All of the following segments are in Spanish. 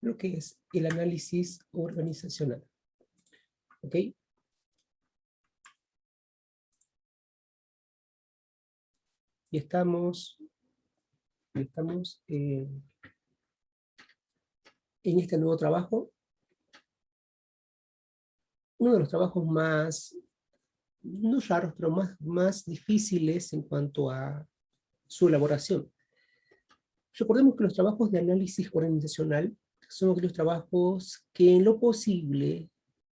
lo que es el análisis organizacional. ¿Ok? Y estamos, estamos eh, en este nuevo trabajo. Uno de los trabajos más, no raros, pero más, más difíciles en cuanto a su elaboración. Recordemos que los trabajos de análisis organizacional son aquellos trabajos que en lo posible,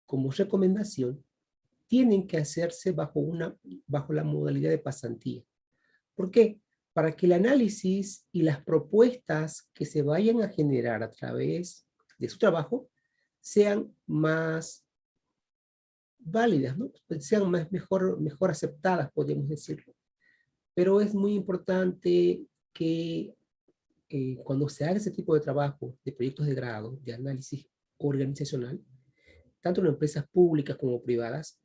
como recomendación, tienen que hacerse bajo, una, bajo la modalidad de pasantía. ¿Por qué? Para que el análisis y las propuestas que se vayan a generar a través de su trabajo sean más válidas, ¿no? sean más, mejor, mejor aceptadas, podemos decirlo. Pero es muy importante que eh, cuando se haga ese tipo de trabajo, de proyectos de grado, de análisis organizacional, tanto en empresas públicas como privadas,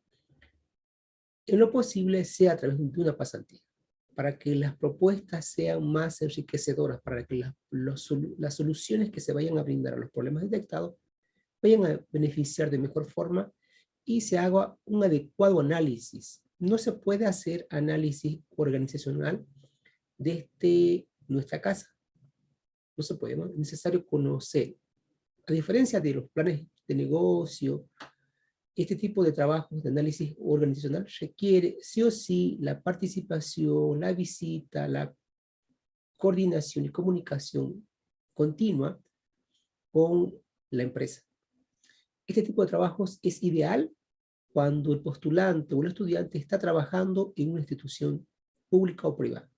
en lo posible sea a través de una pasantía, para que las propuestas sean más enriquecedoras, para que las soluciones que se vayan a brindar a los problemas detectados vayan a beneficiar de mejor forma y se haga un adecuado análisis. No se puede hacer análisis organizacional desde nuestra casa no se puede, ¿no? Es necesario conocer. A diferencia de los planes de negocio, este tipo de trabajos de análisis organizacional requiere sí o sí la participación, la visita, la coordinación y comunicación continua con la empresa. Este tipo de trabajos es ideal cuando el postulante o el estudiante está trabajando en una institución pública o privada.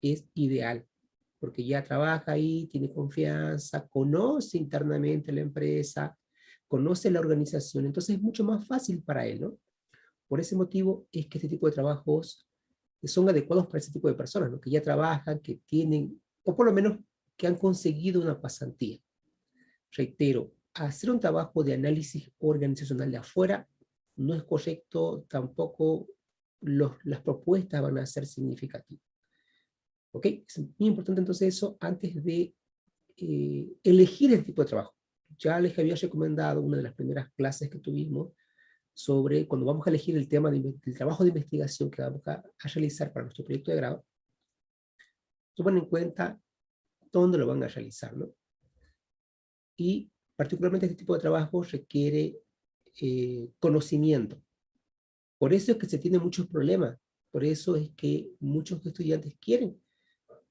Es ideal porque ya trabaja ahí, tiene confianza, conoce internamente la empresa, conoce la organización, entonces es mucho más fácil para él, ¿no? Por ese motivo es que este tipo de trabajos son adecuados para ese tipo de personas, ¿no? Que ya trabajan, que tienen, o por lo menos que han conseguido una pasantía. Reitero, hacer un trabajo de análisis organizacional de afuera no es correcto, tampoco las propuestas van a ser significativas. ¿Ok? Es muy importante entonces eso antes de eh, elegir el tipo de trabajo. Ya les había recomendado una de las primeras clases que tuvimos sobre cuando vamos a elegir el tema del trabajo de investigación que vamos a, realizar para nuestro proyecto de grado, tomen en cuenta dónde lo van a realizar, ¿no? Y particularmente este tipo de trabajo requiere eh, conocimiento. Por eso es que se tienen muchos problemas, por eso es que muchos estudiantes quieren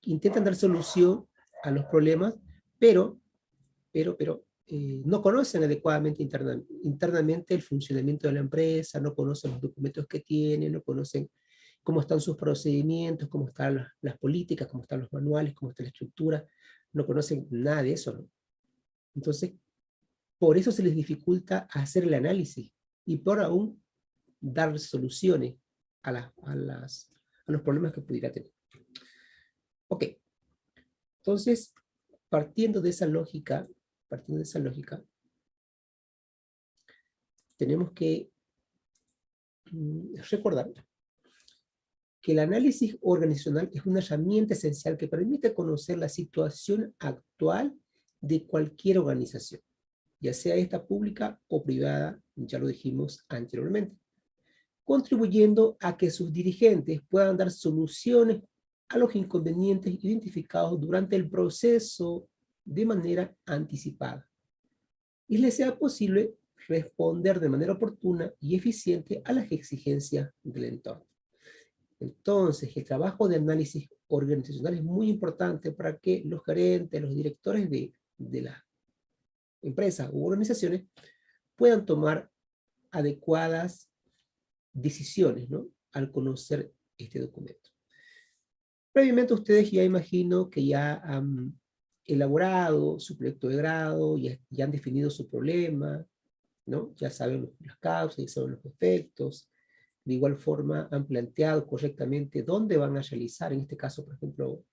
intentan dar solución a los problemas, pero, pero, pero eh, no conocen adecuadamente internamente el funcionamiento de la empresa, no conocen los documentos que tienen, no conocen cómo están sus procedimientos, cómo están las, políticas, cómo están los manuales, cómo está la estructura, no conocen nada de eso. Entonces, por eso se les dificulta hacer el análisis y por aún dar soluciones a, a, los problemas que pudiera tener. Ok. Entonces, partiendo de esa lógica, partiendo de esa lógica, tenemos que mm, recordar que el análisis organizacional es una herramienta esencial que permite conocer la situación actual de cualquier organización, ya sea esta pública o privada, ya lo dijimos anteriormente, contribuyendo a que sus dirigentes puedan dar soluciones a los inconvenientes identificados durante el proceso de manera anticipada y les sea posible responder de manera oportuna y eficiente a las exigencias del entorno. Entonces, el trabajo de análisis organizacional es muy importante para que los gerentes, los directores de, de las empresas u organizaciones puedan tomar adecuadas decisiones ¿no? al conocer este documento. Previamente ustedes ya imagino que ya han elaborado su proyecto de grado, ya, ya han definido su problema, ¿no? ya saben las causas, ya saben los efectos, de igual forma han planteado correctamente dónde van a realizar, en este caso, por ejemplo,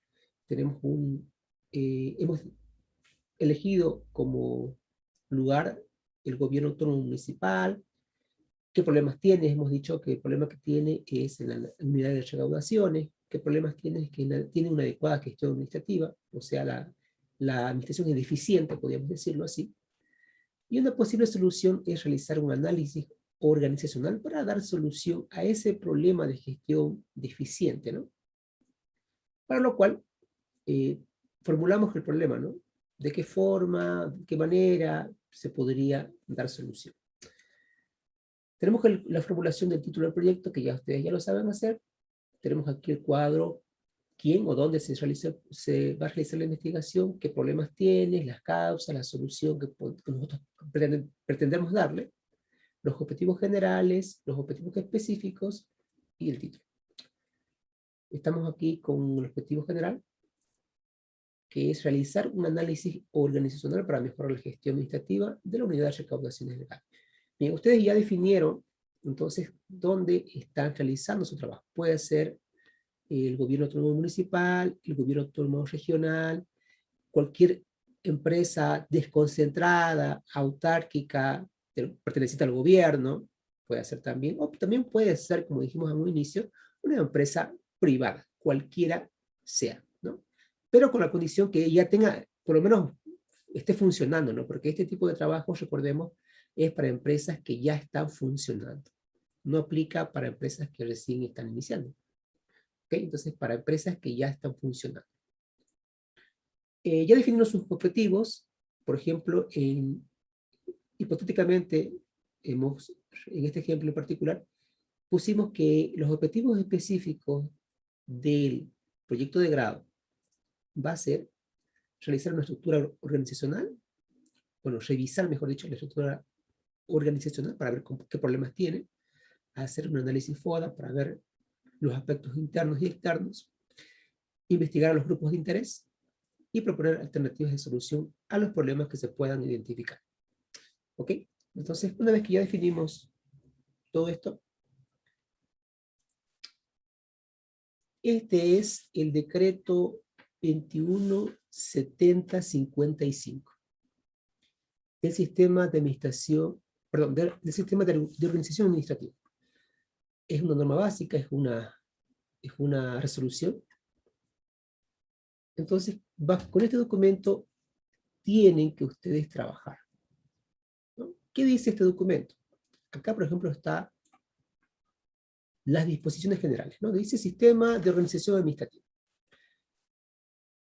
tenemos un, eh, hemos elegido como lugar el gobierno autónomo municipal, qué problemas tiene, hemos dicho que el problema que tiene es en la unidad de recaudaciones, qué problemas tiene es que tiene una adecuada gestión administrativa, o sea, la, la administración es deficiente, podríamos decirlo así, y una posible solución es realizar un análisis organizacional para dar solución a ese problema de gestión deficiente, ¿no? Para lo cual, eh, formulamos el problema, ¿no? De qué forma, de qué manera se podría dar solución. Tenemos la formulación del título del proyecto, que ya ustedes ya lo saben hacer. Tenemos aquí el cuadro, quién o dónde se, realiza, se va a realizar la investigación, qué problemas tiene, las causas, la solución que, nosotros pretendemos darle, los objetivos generales, los objetivos específicos y el título. Estamos aquí con el objetivo general, que es realizar un análisis organizacional para mejorar la gestión administrativa de la unidad de recaudaciones legales. Bien, ustedes ya definieron entonces dónde están realizando su trabajo. Puede ser el gobierno autónomo municipal, el gobierno autónomo regional, cualquier empresa desconcentrada, autárquica, perteneciente al gobierno, puede ser también, o también puede ser, como dijimos en un inicio, una empresa privada, cualquiera sea, ¿no? Pero con la condición que ya tenga, por lo menos esté funcionando, ¿no? Porque este tipo de trabajo, recordemos, es para empresas que ya están funcionando. No aplica para empresas que recién están iniciando. ¿Okay? Entonces, para empresas que ya están funcionando. Eh, ya definimos sus objetivos. Por ejemplo, en, hipotéticamente, hemos, en este ejemplo en particular, pusimos que los objetivos específicos del proyecto de grado va a ser realizar una estructura organizacional, bueno, revisar, mejor dicho, la estructura organizacional para ver qué problemas tiene, hacer un análisis FODA para ver los aspectos internos y externos, investigar a los grupos de interés y proponer alternativas de solución a los problemas que se puedan identificar. ¿Ok? Entonces, una vez que ya definimos todo esto, este es el decreto 217055 del sistema de administración perdón, del, sistema de, organización administrativa. Es una norma básica, es una, es una resolución. Entonces, con este documento tienen que ustedes trabajar. ¿Qué dice este documento? Acá, por ejemplo, está las disposiciones generales, ¿no? Dice Sistema de Organización Administrativa.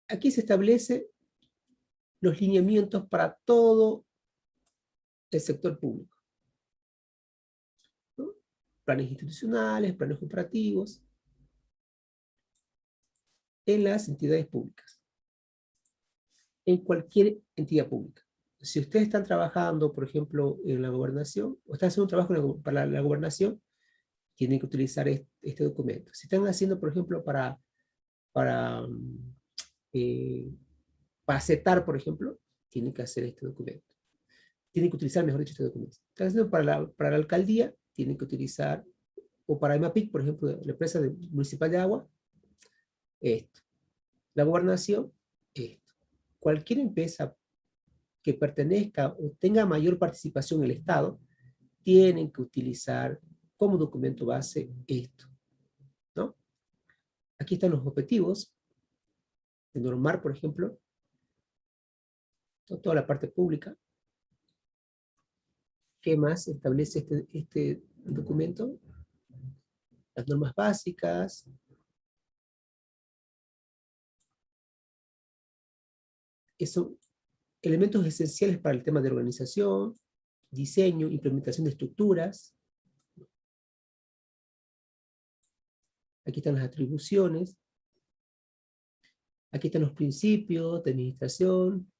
Aquí se establece los lineamientos para todo el sector público. Planes institucionales, planes operativos, en las entidades públicas. En cualquier entidad pública. Si ustedes están trabajando, por ejemplo, en la gobernación, o están haciendo un trabajo para la gobernación, tienen que utilizar este, documento. Si están haciendo, por ejemplo, para, para, eh, para CETAR, por ejemplo, tienen que hacer este documento tienen que utilizar, mejor dicho, este documento. Entonces, para la, para la alcaldía, tienen que utilizar, o para EMAPIC, por ejemplo, la empresa municipal de agua, esto. La gobernación, esto. Cualquier empresa que pertenezca o tenga mayor participación en el Estado, tienen que utilizar como documento base esto. ¿no? Aquí están los objetivos de normar, por ejemplo, toda la parte pública, ¿Qué más establece este, este documento? Las normas básicas. son elementos esenciales para el tema de organización, diseño, implementación de estructuras. Aquí están las atribuciones. Aquí están los principios de administración.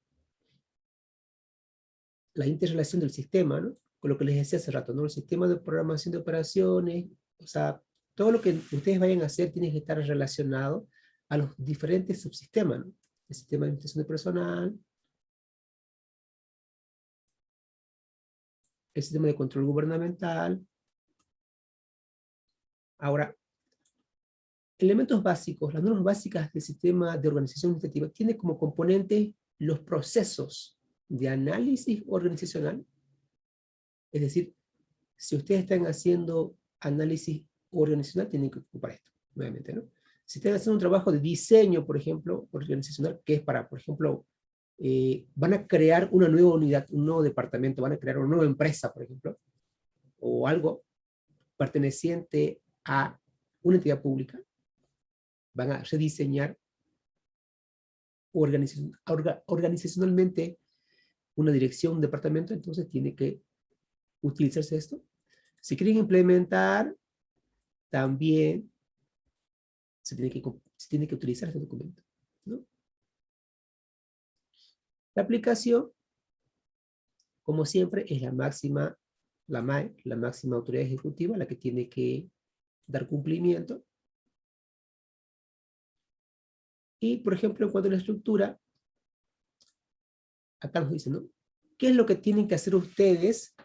La interrelación del sistema, ¿no? Con lo que les decía hace rato, ¿no? El sistema de programación de operaciones, o sea, todo lo que ustedes vayan a hacer tiene que estar relacionado a los diferentes subsistemas, ¿no? El sistema de administración de personal, el sistema de control gubernamental. Ahora, elementos básicos, las normas básicas del sistema de organización administrativa tienen como componente los procesos de análisis organizacional es decir, si ustedes están haciendo análisis organizacional, tienen que ocupar esto, nuevamente, ¿no? Si están haciendo un trabajo de diseño, por ejemplo, organizacional, que es para, por ejemplo, eh, van a crear una nueva unidad, un nuevo departamento, van a crear una nueva empresa, por ejemplo, o algo perteneciente a una entidad pública, van a rediseñar organizacionalmente una dirección, un departamento, entonces tiene que utilizarse esto. Si quieren implementar, también se tiene que, se tiene que utilizar este documento. La aplicación, como siempre, es la máxima, la MAE, la máxima autoridad ejecutiva, la que tiene que dar cumplimiento. Y, por ejemplo, en cuanto a la estructura, acá nos dice, ¿no? ¿Qué es lo que tienen que hacer ustedes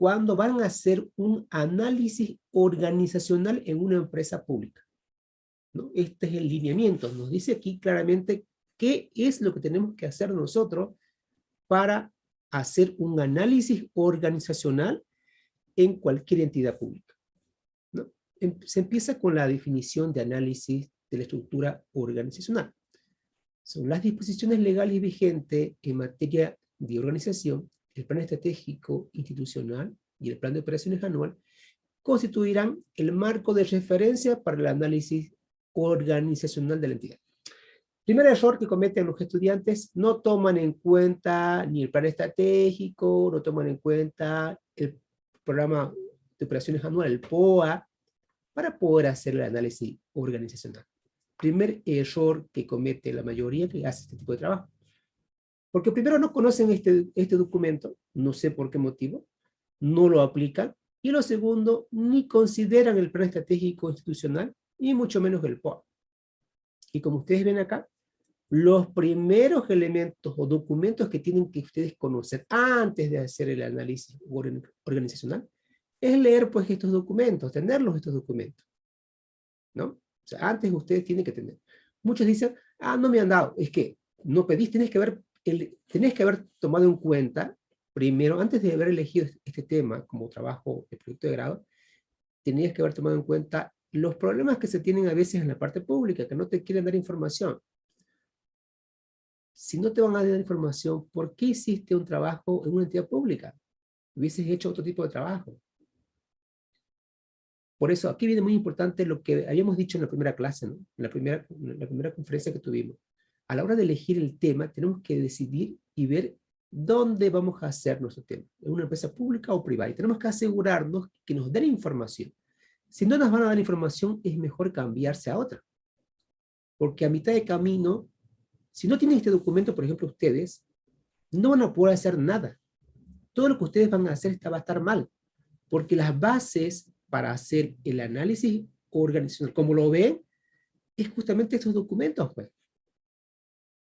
cuando van a hacer un análisis organizacional en una empresa pública? ¿No? Este es el lineamiento. Nos dice aquí claramente qué es lo que tenemos que hacer nosotros para hacer un análisis organizacional en cualquier entidad pública. ¿no? Em, se empieza con la definición de análisis de la estructura organizacional. Son las disposiciones legales vigentes en materia de organización, el plan estratégico institucional y el plan de operaciones anual constituirán el marco de referencia para el análisis organizacional de la entidad. Primer error que cometen los estudiantes, no toman en cuenta ni el plan estratégico, no toman en cuenta el programa de operaciones anual, el POA, para poder hacer el análisis organizacional. Primer error que comete la mayoría que hace este tipo de trabajo. Porque primero no conocen este, este documento, no sé por qué motivo, no lo aplican, y lo segundo, ni consideran el plan estratégico institucional, y mucho menos el POA. Y como ustedes ven acá, los primeros elementos o documentos que tienen que ustedes conocer antes de hacer el análisis organizacional es leer pues estos documentos, tenerlos estos documentos. ¿No? O sea, antes ustedes tienen que tener. Muchos dicen, ah, no me han dado. Es que no pedís, tenés que haber, el, tenés que haber tomado en cuenta, primero, antes de haber elegido este tema como trabajo de proyecto de grado, tenías que haber tomado en cuenta los problemas que se tienen a veces en la parte pública, que no te quieren dar información. Si no te van a dar información, ¿por qué hiciste un trabajo en una entidad pública? Hubieses hecho otro tipo de trabajo. Por eso, aquí viene muy importante lo que habíamos dicho en la primera clase, en, la primera, en la primera conferencia que tuvimos. A la hora de elegir el tema, tenemos que decidir y ver dónde vamos a hacer nuestro tema, en una empresa pública o privada. Y tenemos que asegurarnos que nos den información. Si no nos van a dar información, es mejor cambiarse a otra. Porque a mitad de camino, si no tienen este documento, por ejemplo, ustedes, no van a poder hacer nada. Todo lo que ustedes van a hacer va a estar mal. Porque las bases para hacer el análisis organizacional, como lo ven, es justamente estos documentos. Pues.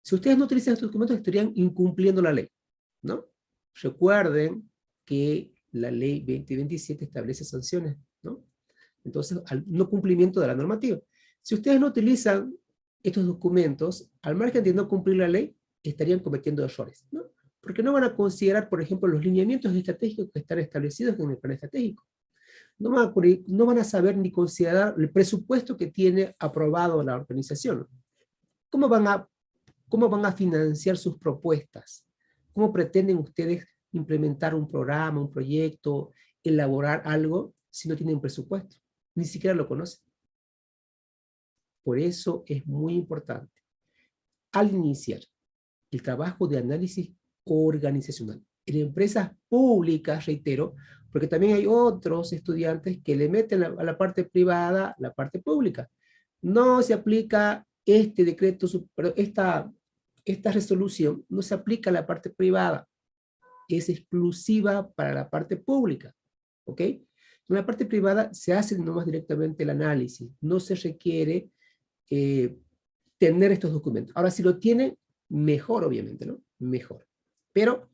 Si ustedes no utilizan estos documentos, estarían incumpliendo la ley. ¿no? Recuerden que la ley 2027 establece sanciones. ¿no? Entonces, al no cumplimiento de la normativa. Si ustedes no utilizan estos documentos, al margen de no cumplir la ley, estarían cometiendo errores, ¿no? Porque no van a considerar, por ejemplo, los lineamientos estratégicos que están establecidos en el plan estratégico. No van, a, no van a saber ni considerar el presupuesto que tiene aprobado la organización. ¿Cómo van a, cómo van a financiar sus propuestas? ¿Cómo pretenden ustedes implementar un programa, un proyecto, elaborar algo si no tienen presupuesto? Ni siquiera lo conocen. Por eso es muy importante, al iniciar el trabajo de análisis organizacional, en empresas públicas, reitero, porque también hay otros estudiantes que le meten a la parte privada la parte pública. No se aplica este decreto, esta, esta resolución no se aplica a la parte privada, es exclusiva para la parte pública, ¿ok? En la parte privada se hace nomás directamente el análisis, no se requiere eh, tener estos documentos. Ahora, si lo tienen, mejor obviamente, ¿no? Mejor. Pero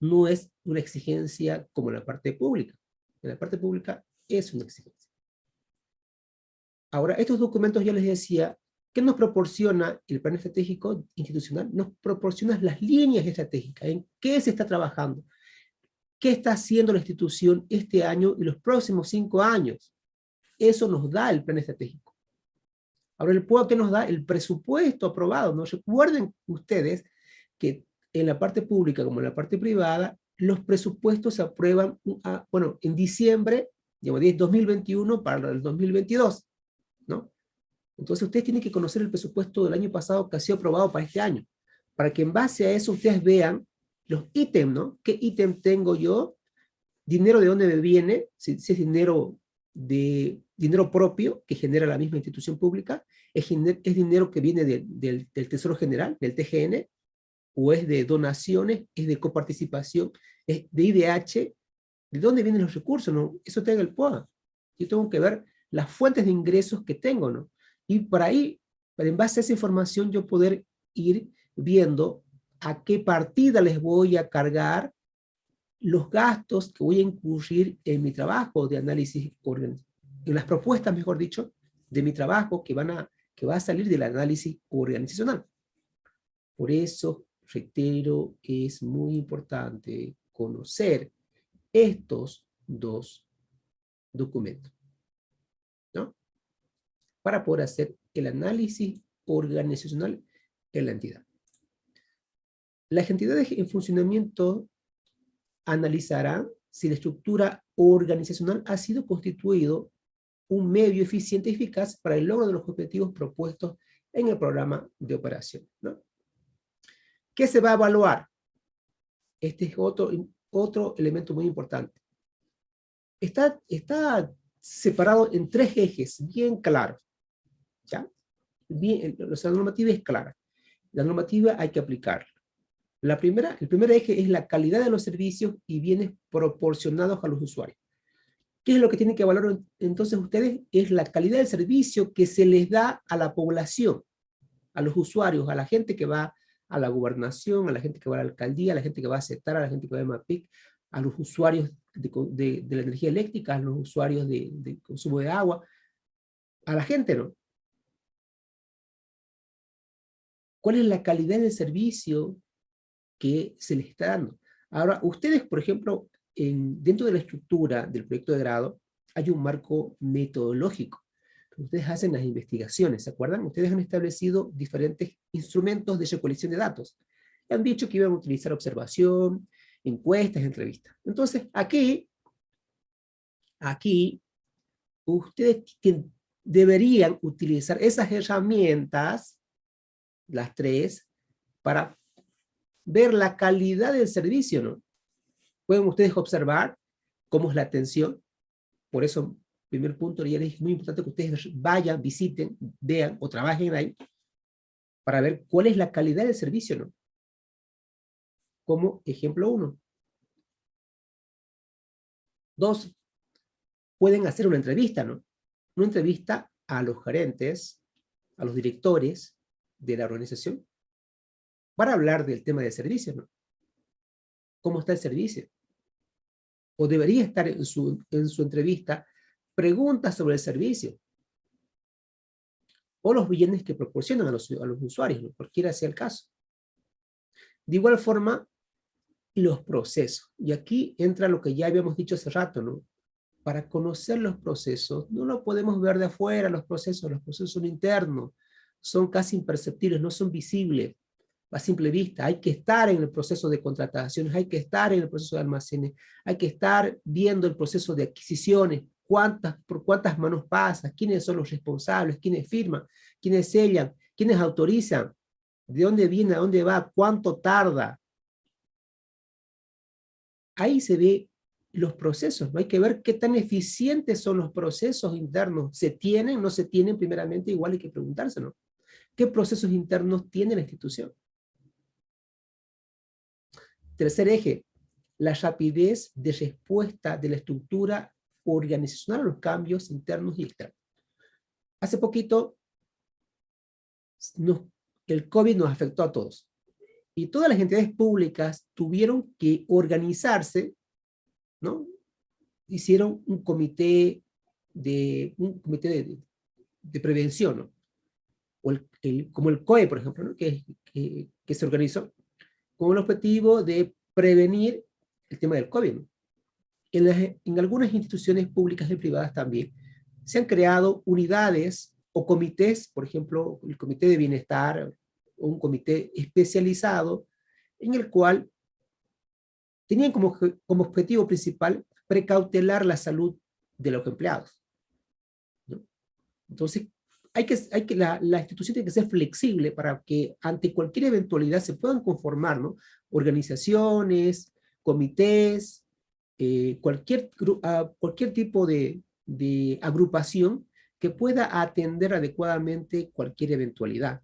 no es una exigencia como la parte pública. En la parte pública es una exigencia. Ahora, estos documentos, ya les decía, ¿qué nos proporciona el plan estratégico institucional? Nos proporciona las líneas estratégicas, en qué se está trabajando, qué está haciendo la institución este año y los próximos cinco años. Eso nos da el plan estratégico. Ahora el POA que nos da el presupuesto aprobado. ¿no? Recuerden ustedes que en la parte pública como en la parte privada, los presupuestos se aprueban, bueno, en diciembre, digamos, 2021 para el 2022, ¿no? Entonces ustedes tienen que conocer el presupuesto del año pasado que ha sido aprobado para este año, para que en base a eso ustedes vean los ítems, ¿no? ¿Qué ítem tengo yo? Dinero de dónde me viene, si, es dinero de dinero propio que genera la misma institución pública, es, es dinero que viene del, del Tesoro General, del TGN, o es de donaciones, es de coparticipación, es de IDH, ¿de dónde vienen los recursos? No? Eso tenga el POA. Yo tengo que ver las fuentes de ingresos que tengo, ¿no? Y por ahí, en base a esa información, yo poder ir viendo a qué partida les voy a cargar los gastos que voy a incurrir en mi trabajo de análisis, en las propuestas, mejor dicho, de mi trabajo que, van a, que va a salir del análisis organizacional. Por eso reitero, es muy importante conocer estos dos documentos, ¿no? Para poder hacer el análisis organizacional en la entidad. Las entidades en funcionamiento analizarán si la estructura organizacional ha sido constituido un medio eficiente y eficaz para el logro de los objetivos propuestos en el programa de operación. ¿Qué se va a evaluar? Este es otro, otro elemento muy importante. Está, está separado en tres ejes bien claros. ¿Ya? Bien, la normativa es clara. La normativa hay que aplicarla. La primera, el primer eje es la calidad de los servicios y bienes proporcionados a los usuarios. ¿Qué es lo que tienen que evaluar entonces ustedes? Es la calidad del servicio que se les da a la población, a los usuarios, a la gente que va a la gobernación, a la gente que va a la alcaldía, a la gente que va a aceptar, a la gente que va a MAPIC, a los usuarios de, la energía eléctrica, a los usuarios de, consumo de agua, a la gente, ¿no? ¿Cuál es la calidad del servicio que se les está dando? Ahora, ustedes, por ejemplo, en, dentro de la estructura del proyecto de grado, hay un marco metodológico ustedes hacen las investigaciones, ¿se acuerdan? Ustedes han establecido diferentes instrumentos de recolección de datos. Han dicho que iban a utilizar observación, encuestas, entrevistas. Entonces, aquí, aquí, ustedes deberían utilizar esas herramientas, las tres, para ver la calidad del servicio, ¿no? Pueden ustedes observar cómo es la atención, por eso primer punto, ya les es muy importante que ustedes vayan, visiten, vean o trabajen ahí para ver cuál es la calidad del servicio, ¿no? Como ejemplo uno. Dos, pueden hacer una entrevista, ¿no? Una entrevista a los gerentes, a los directores de la organización, para hablar del tema del servicio, ¿no? ¿Cómo está el servicio? O debería estar en su, en su entrevista preguntas sobre el servicio, o los bienes que proporcionan a los, a los usuarios, ¿no? cualquiera sea el caso. De igual forma, los procesos. Y aquí entra lo que ya habíamos dicho hace rato, ¿no? Para conocer los procesos, no lo podemos ver de afuera, los procesos, los procesos son internos, son casi imperceptibles, no son visibles a simple vista. Hay que estar en el proceso de contrataciones, hay que estar en el proceso de almacenes, hay que estar viendo el proceso de adquisiciones, cuántas, por cuántas manos pasa, quiénes son los responsables, quiénes firman, quiénes sellan, quiénes autorizan, de dónde viene, a dónde va, cuánto tarda. Ahí se ve los procesos, ¿no? Hay que ver qué tan eficientes son los procesos internos. ¿Se tienen, no se tienen? Primeramente, igual hay que preguntarse, ¿no? ¿Qué procesos internos tiene la institución? Tercer eje, la rapidez de respuesta de la estructura organizacional a los cambios internos y externos. Hace poquito, el COVID nos afectó a todos. Y todas las entidades públicas tuvieron que organizarse, ¿no? Hicieron un comité de, un comité de, prevención, ¿no? O el, como el COE, por ejemplo, ¿no? que, que, que, se organizó con el objetivo de prevenir el tema del COVID. ¿no? en, algunas instituciones públicas y privadas también, se han creado unidades o comités, por ejemplo, el comité de bienestar, o un comité especializado en el cual tenían como, como objetivo principal precautelar la salud de los empleados. Entonces, hay que, hay que, la, la, institución tiene que ser flexible para que ante cualquier eventualidad se puedan conformar ¿no? organizaciones, comités, eh, cualquier, cualquier tipo de, de agrupación que pueda atender adecuadamente cualquier eventualidad.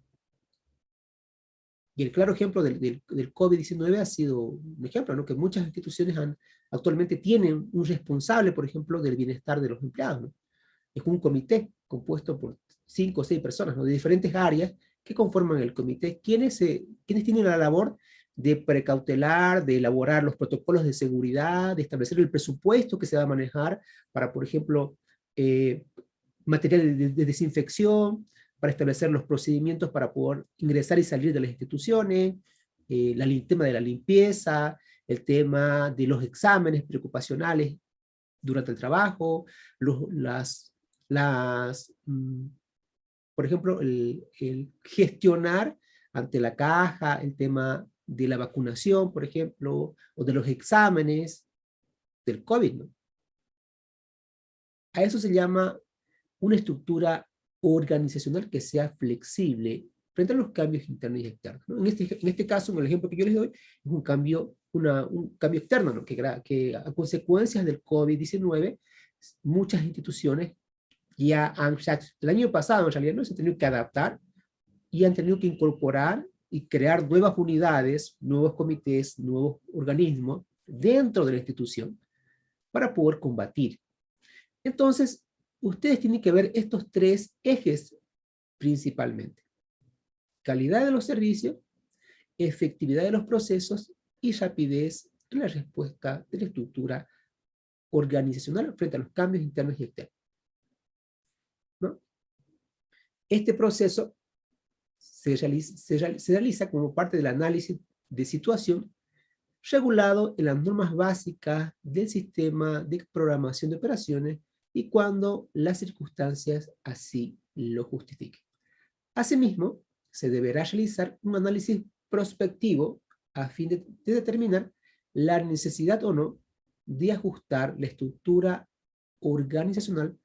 Y el claro ejemplo del, del, del COVID-19 ha sido un ejemplo, ¿no? que muchas instituciones han, actualmente tienen un responsable, por ejemplo, del bienestar de los empleados. ¿no? Es un comité compuesto por cinco o seis personas ¿no? de diferentes áreas que conforman el comité, quienes, se, quienes tienen la labor de precautelar, de elaborar los protocolos de seguridad, de establecer el presupuesto que se va a manejar para, por ejemplo, eh, materiales de, de, desinfección, para establecer los procedimientos para poder ingresar y salir de las instituciones, eh, el tema de la limpieza, el tema de los exámenes preocupacionales durante el trabajo, los, las, las, mm, por ejemplo, el, el, gestionar ante la caja el tema de la vacunación, por ejemplo, o de los exámenes del COVID. ¿no? A eso se llama una estructura organizacional que sea flexible frente a los cambios internos y externos. ¿no? En, este, en este caso, en el ejemplo que yo les doy, es un cambio, una, un cambio externo, ¿no? que, que a consecuencias del COVID-19, muchas instituciones ya han, el año pasado en realidad no se han tenido que adaptar y han tenido que incorporar y crear nuevas unidades, nuevos comités, nuevos organismos dentro de la institución para poder combatir. Entonces, ustedes tienen que ver estos tres ejes principalmente. Calidad de los servicios, efectividad de los procesos y rapidez en la respuesta de la estructura organizacional frente a los cambios internos y externos. ¿No? Este proceso se realiza, como parte del análisis de situación regulado en las normas básicas del sistema de programación de operaciones y cuando las circunstancias así lo justifiquen. Asimismo, se deberá realizar un análisis prospectivo a fin de, de determinar la necesidad o no de ajustar la estructura organizacional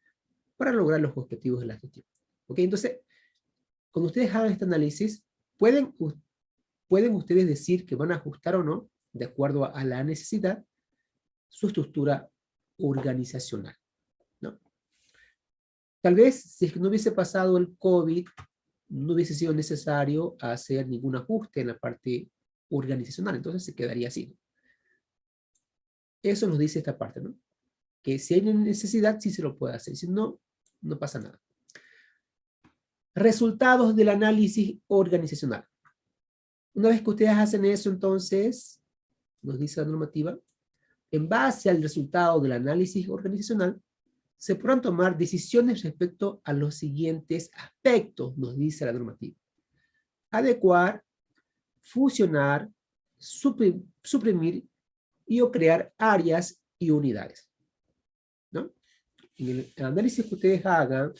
para lograr los objetivos de la gestión. ¿Ok? Entonces, cuando ustedes hagan este análisis, pueden, pueden ustedes decir que van a ajustar o no, de acuerdo a la necesidad, su estructura organizacional. Tal vez, si no hubiese pasado el COVID, no hubiese sido necesario hacer ningún ajuste en la parte organizacional, entonces se quedaría así. Eso nos dice esta parte, ¿no? Que si hay necesidad, sí se lo puede hacer, si no, no pasa nada. Resultados del análisis organizacional. Una vez que ustedes hacen eso, entonces, nos dice la normativa, en base al resultado del análisis organizacional, se podrán tomar decisiones respecto a los siguientes aspectos, nos dice la normativa. Adecuar, fusionar, suprimir y o crear áreas y unidades. ¿no? En el análisis que ustedes hagan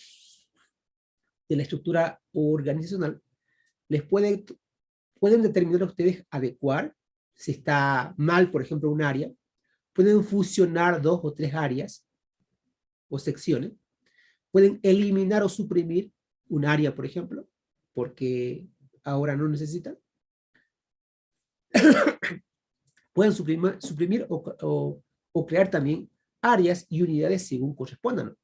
de la estructura organizacional, les puede, pueden determinar ustedes adecuar, si está mal, por ejemplo, un área, pueden fusionar dos o tres áreas, o secciones, pueden eliminar o suprimir un área, por ejemplo, porque ahora no necesitan. pueden suprimir, suprimir o, o, crear también áreas y unidades según correspondan.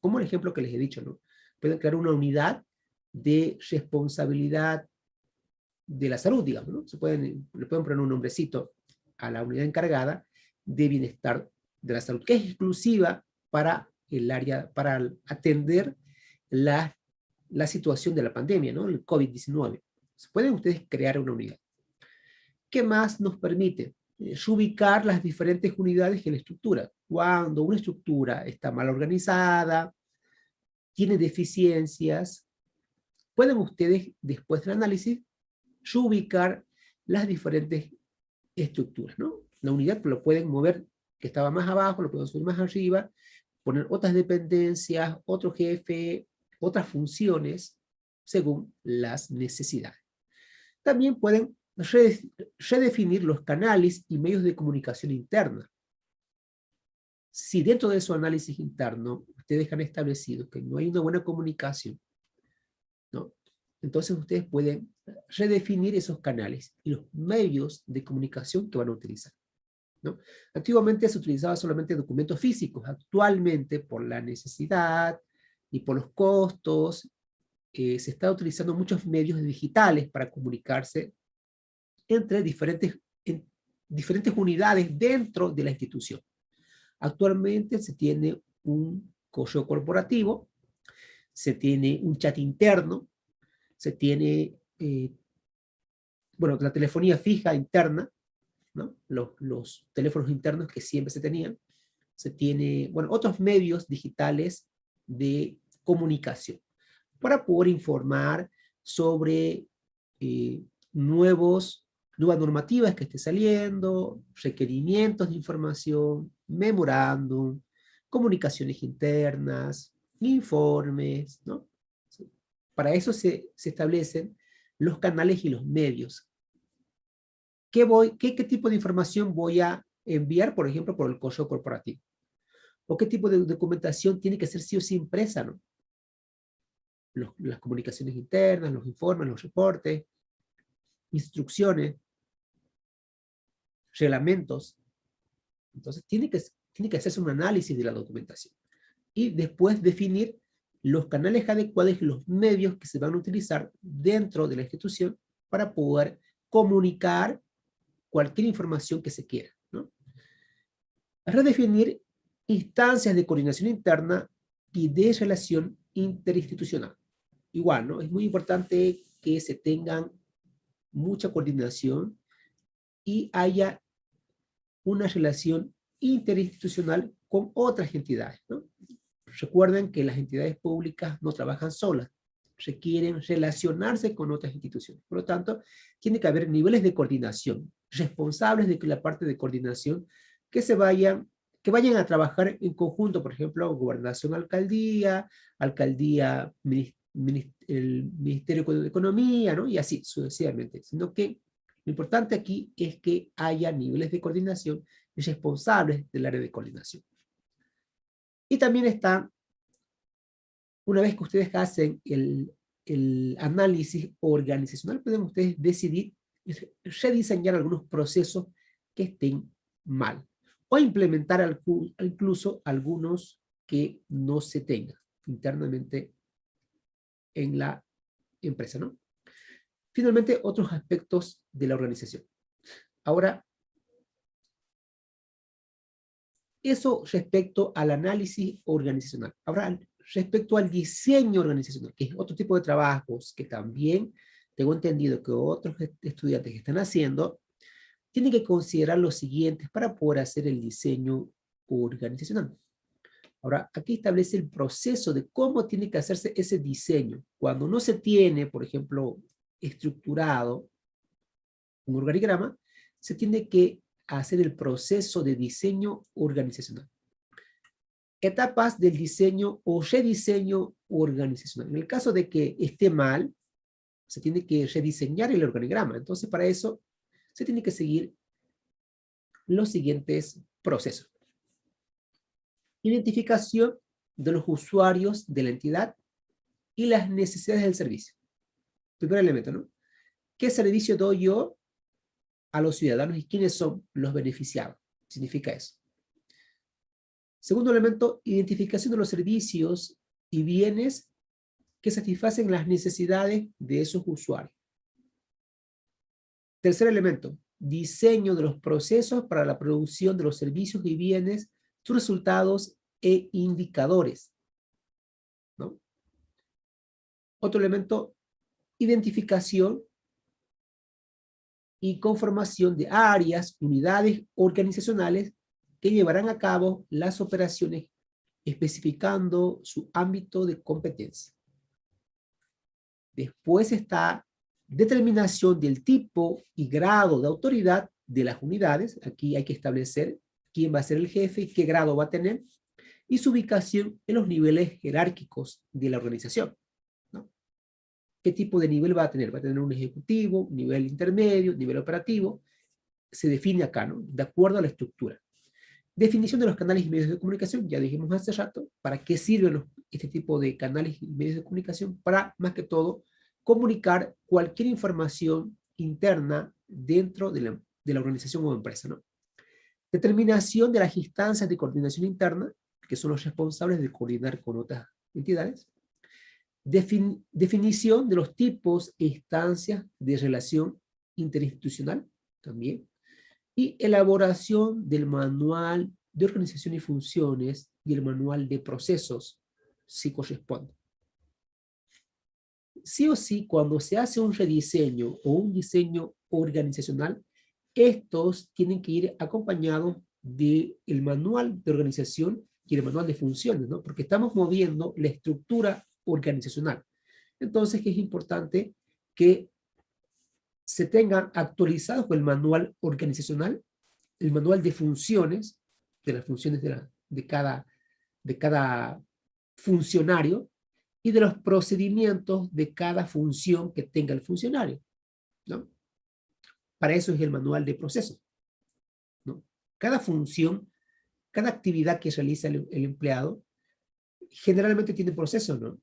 Como el ejemplo que les he dicho, ¿no? Pueden crear una unidad de responsabilidad de la salud, digamos, ¿no? Se pueden, le pueden poner un nombrecito a la unidad encargada de bienestar de la salud, que es exclusiva para el área para atender la, la situación de la pandemia, ¿no? el COVID-19. Pueden ustedes crear una unidad. ¿Qué más nos permite? Eh, ubicar las diferentes unidades en la estructura. Cuando una estructura está mal organizada, tiene deficiencias, pueden ustedes, después del análisis, ubicar las diferentes estructuras. ¿no? La unidad lo pueden mover, que estaba más abajo, lo pueden subir más arriba, poner otras dependencias, otro jefe, otras funciones, según las necesidades. También pueden redefinir los canales y medios de comunicación interna. Si dentro de su análisis interno ustedes han establecido que no hay una buena comunicación, entonces ustedes pueden redefinir esos canales y los medios de comunicación que van a utilizar. ¿no? Antiguamente se utilizaba solamente documentos físicos, actualmente por la necesidad y por los costos, eh, se está utilizando muchos medios digitales para comunicarse entre diferentes, diferentes unidades dentro de la institución. Actualmente se tiene un correo corporativo, se tiene un chat interno, se tiene, eh, bueno, la telefonía fija interna, ¿no? los, los teléfonos internos que siempre se tenían, se tiene, bueno, otros medios digitales de comunicación para poder informar sobre eh, nuevos, nuevas normativas que esté saliendo, requerimientos de información, memorándum, comunicaciones internas, informes, ¿no? Para eso se, establecen los canales y los medios. ¿Qué, voy, qué, ¿Qué tipo de información voy a enviar, por ejemplo, por el correo corporativo? ¿O qué tipo de documentación tiene que ser sí o sí impresa, no? las comunicaciones internas, los informes, los reportes, instrucciones, reglamentos. Entonces tiene que, tiene que hacerse un análisis de la documentación. Y después definir los canales adecuados y los medios que se van a utilizar dentro de la institución para poder comunicar cualquier información que se quiera. ¿no? Redefinir instancias de coordinación interna y de relación interinstitucional igual, ¿no? Es muy importante que se tengan mucha coordinación y haya una relación interinstitucional con otras entidades. Recuerden que las entidades públicas no trabajan solas, requieren relacionarse con otras instituciones. Por lo tanto, tiene que haber niveles de coordinación, responsables de que la parte de coordinación que se vayan, que vayan a trabajar en conjunto, por ejemplo, gobernación, alcaldía, alcaldía, el Ministerio de Economía, ¿no? y así sucesivamente, sino que lo importante aquí es que haya niveles de coordinación y responsables del área de coordinación. Y también está, una vez que ustedes hacen el, el análisis organizacional, pueden ustedes decidir rediseñar algunos procesos que estén mal, o implementar incluso algunos que no se tengan internamente en la empresa, ¿no? Finalmente, otros aspectos de la organización. Ahora, eso respecto al análisis organizacional. Ahora, respecto al diseño organizacional, que es otro tipo de trabajos que también tengo entendido que otros estudiantes están haciendo, tienen que considerar los siguientes para poder hacer el diseño organizacional. Ahora, aquí establece el proceso de cómo tiene que hacerse ese diseño. Cuando no se tiene, por ejemplo, estructurado un organigrama, se tiene que hacer el proceso de diseño organizacional. Etapas del diseño o rediseño organizacional. En el caso de que esté mal, se tiene que rediseñar el organigrama. Entonces, para eso, se tiene que seguir los siguientes procesos identificación de los usuarios de la entidad y las necesidades del servicio. Primer elemento, ¿no? ¿Qué servicio doy yo a los ciudadanos y quiénes son los beneficiados? Significa eso. Segundo elemento, identificación de los servicios y bienes que satisfacen las necesidades de esos usuarios. Tercer elemento, diseño de los procesos para la producción de los servicios y bienes sus resultados e indicadores. ¿no? Otro elemento, identificación y conformación de áreas, unidades organizacionales que llevarán a cabo las operaciones especificando su ámbito de competencia. Después está determinación del tipo y grado de autoridad de las unidades. Aquí hay que establecer quién va a ser el jefe y qué grado va a tener, y su ubicación en los niveles jerárquicos de la organización. Qué tipo de nivel va a tener. Va a tener un ejecutivo, nivel intermedio, nivel operativo. Se define acá, ¿no? De acuerdo a la estructura. Definición de los canales y medios de comunicación, ya dijimos hace rato, ¿para qué sirven este tipo de canales y medios de comunicación? Para, más que todo, comunicar cualquier información interna dentro de la, de la organización o empresa, ¿no? Determinación de las instancias de coordinación interna, que son los responsables de coordinar con otras entidades. Definición de los tipos e instancias de relación interinstitucional, también y elaboración del manual de organización y funciones y el manual de procesos, si corresponde. Sí o sí, cuando se hace un rediseño o un diseño organizacional, estos tienen que ir acompañados del manual de organización y el manual de funciones, ¿no? Porque estamos moviendo la estructura organizacional. Entonces, es importante que se tengan actualizados el manual organizacional, el manual de funciones, de las funciones de, cada, de cada funcionario, y de los procedimientos de cada función que tenga el funcionario. ¿no? Para eso es el manual de proceso. ¿no? Cada función, cada actividad que realiza el, el empleado, generalmente tiene proceso, ¿no?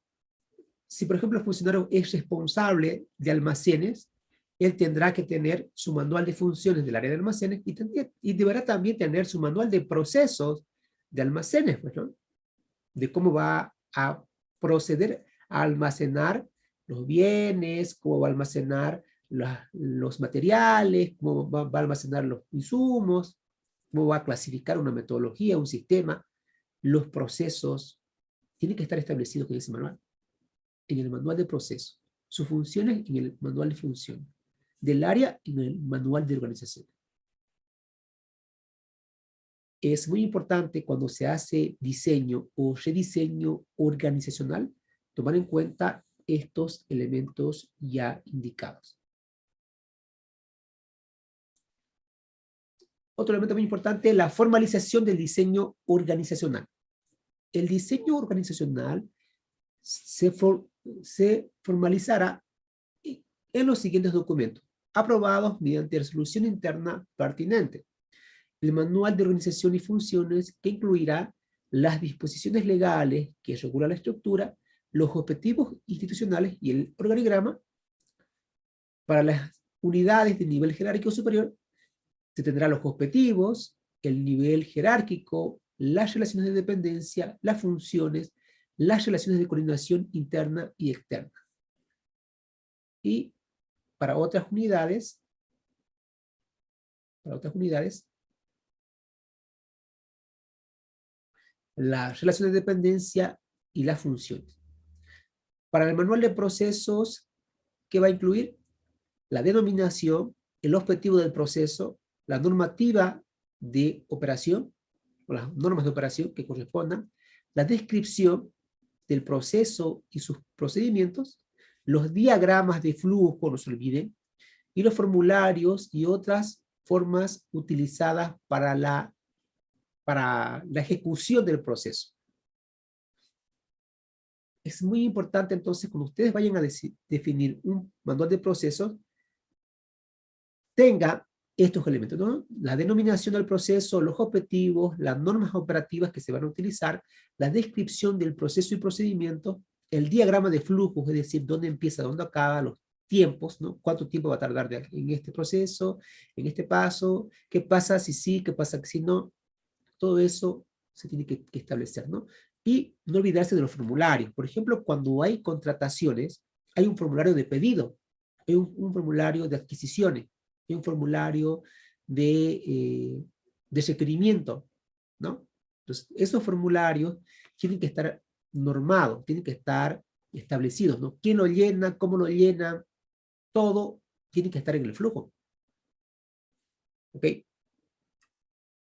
Si, por ejemplo, el funcionario es responsable de almacenes, él tendrá que tener su manual de funciones del área de almacenes y, y deberá también tener su manual de procesos de almacenes, pues, ¿no? de cómo va a proceder a almacenar los bienes, cómo va a almacenar los materiales, cómo va, va, a almacenar los insumos, cómo va a clasificar una metodología, un sistema, los procesos, tienen que estar establecidos en ese manual, en el manual de proceso, sus funciones en el manual de funciones del área en el manual de organización. Es muy importante cuando se hace diseño o rediseño organizacional, tomar en cuenta estos elementos ya indicados. Otro elemento muy importante, la formalización del diseño organizacional. El diseño organizacional se, se formalizará en los siguientes documentos aprobados mediante resolución interna pertinente. El manual de organización y funciones que incluirá las disposiciones legales que regulan la estructura, los objetivos institucionales y el organigrama. Para las unidades de nivel jerárquico superior, se tendrá los objetivos, el nivel jerárquico, las relaciones de dependencia, las funciones, las relaciones de coordinación interna y externa. Y para otras unidades, para otras unidades, la relación de dependencia y las funciones. Para el manual de procesos, ¿qué va a incluir? La denominación, el objetivo del proceso, la normativa de operación, o las normas de operación que correspondan, la descripción del proceso y sus procedimientos, los diagramas de flujo, no se olviden, y los formularios y otras formas utilizadas para la, para la ejecución del proceso. Es muy importante entonces cuando ustedes vayan a definir un manual de procesos, tenga estos elementos, ¿no? La denominación del proceso, los objetivos, las normas operativas que se van a utilizar, la descripción del proceso y procedimiento, el diagrama de flujos, es decir, dónde empieza, dónde acaba, los tiempos, ¿no? Cuánto tiempo va a tardar en este proceso, en este paso, qué pasa si sí, qué pasa si no, todo eso se tiene que, establecer, ¿no? Y no olvidarse de los formularios. Por ejemplo, cuando hay contrataciones, hay un formulario de pedido, hay un, formulario de adquisiciones, hay un formulario de, eh, de requerimiento, ¿no? Entonces, esos formularios tienen que estar normado, tiene que estar establecido, ¿no? ¿Quién lo llena? ¿Cómo lo llena? Todo tiene que estar en el flujo. ¿Ok?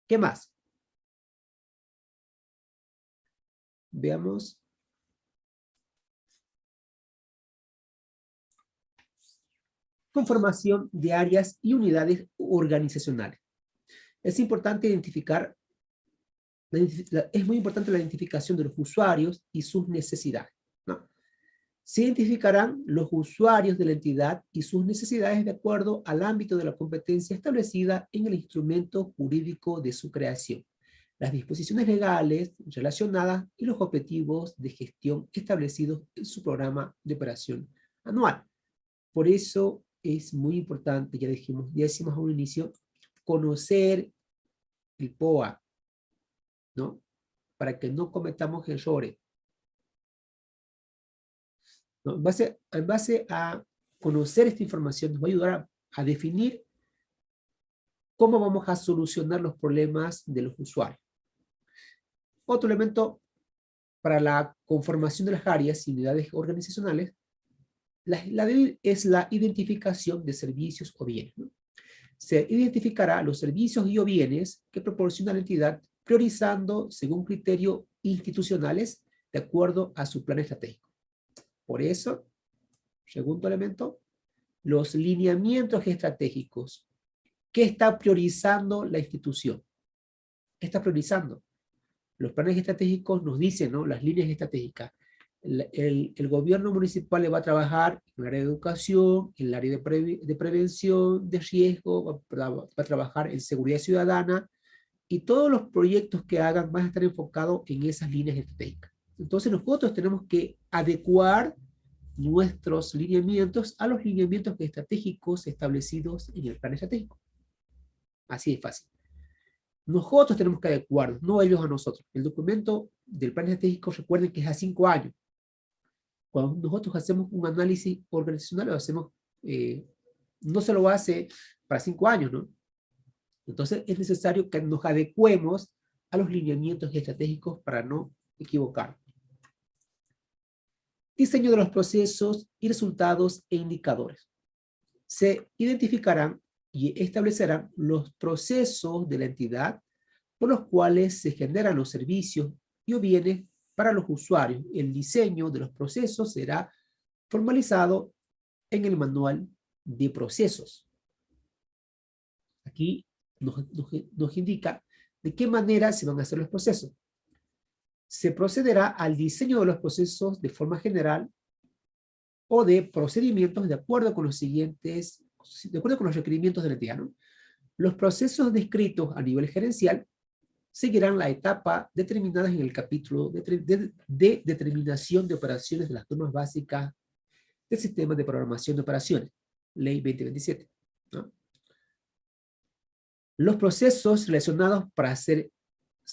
¿Qué más? Veamos. Conformación de áreas y unidades organizacionales. Es importante identificar es muy importante la identificación de los usuarios y sus necesidades. ¿no? Se identificarán los usuarios de la entidad y sus necesidades de acuerdo al ámbito de la competencia establecida en el instrumento jurídico de su creación, las disposiciones legales relacionadas y los objetivos de gestión establecidos en su programa de operación anual. Por eso es muy importante, ya dijimos, ya decimos a un inicio, conocer el POA, ¿no? Para que no cometamos errores. Base, en base a conocer esta información nos va a ayudar a, definir cómo vamos a solucionar los problemas de los usuarios. Otro elemento para la conformación de las áreas y unidades organizacionales la, es la identificación de servicios o bienes. Se identificará los servicios y o bienes que proporciona la entidad priorizando según criterios institucionales de acuerdo a su plan estratégico. Por eso, segundo elemento, los lineamientos estratégicos. ¿Qué está priorizando la institución? ¿Qué está priorizando? Los planes estratégicos nos dicen, ¿no? Las líneas estratégicas. El, gobierno municipal le va a trabajar en el área de educación, en el área de, prevención de riesgo, va, va, a trabajar en seguridad ciudadana, y todos los proyectos que hagan van a estar enfocados en esas líneas estratégicas. Entonces nosotros tenemos que adecuar nuestros lineamientos a los lineamientos estratégicos establecidos en el plan estratégico. Así de fácil. Nosotros tenemos que adecuarnos, no ellos a nosotros. El documento del plan estratégico, recuerden que es a cinco años. Cuando nosotros hacemos un análisis organizacional, lo hacemos, eh, no se lo hace para cinco años, ¿no? Entonces es necesario que nos adecuemos a los lineamientos estratégicos para no equivocar. Diseño de los procesos y resultados e indicadores. Se identificarán y establecerán los procesos de la entidad por los cuales se generan los servicios y o bienes para los usuarios. El diseño de los procesos será formalizado en el manual de procesos. Aquí nos, indica de qué manera se van a hacer los procesos se procederá al diseño de los procesos de forma general o de procedimientos de acuerdo con los siguientes, de acuerdo con los requerimientos de la. Los procesos descritos a nivel gerencial seguirán la etapa determinada en el capítulo de, determinación de operaciones de las normas básicas del sistema de programación de operaciones, ley 2027. Los procesos relacionados para ser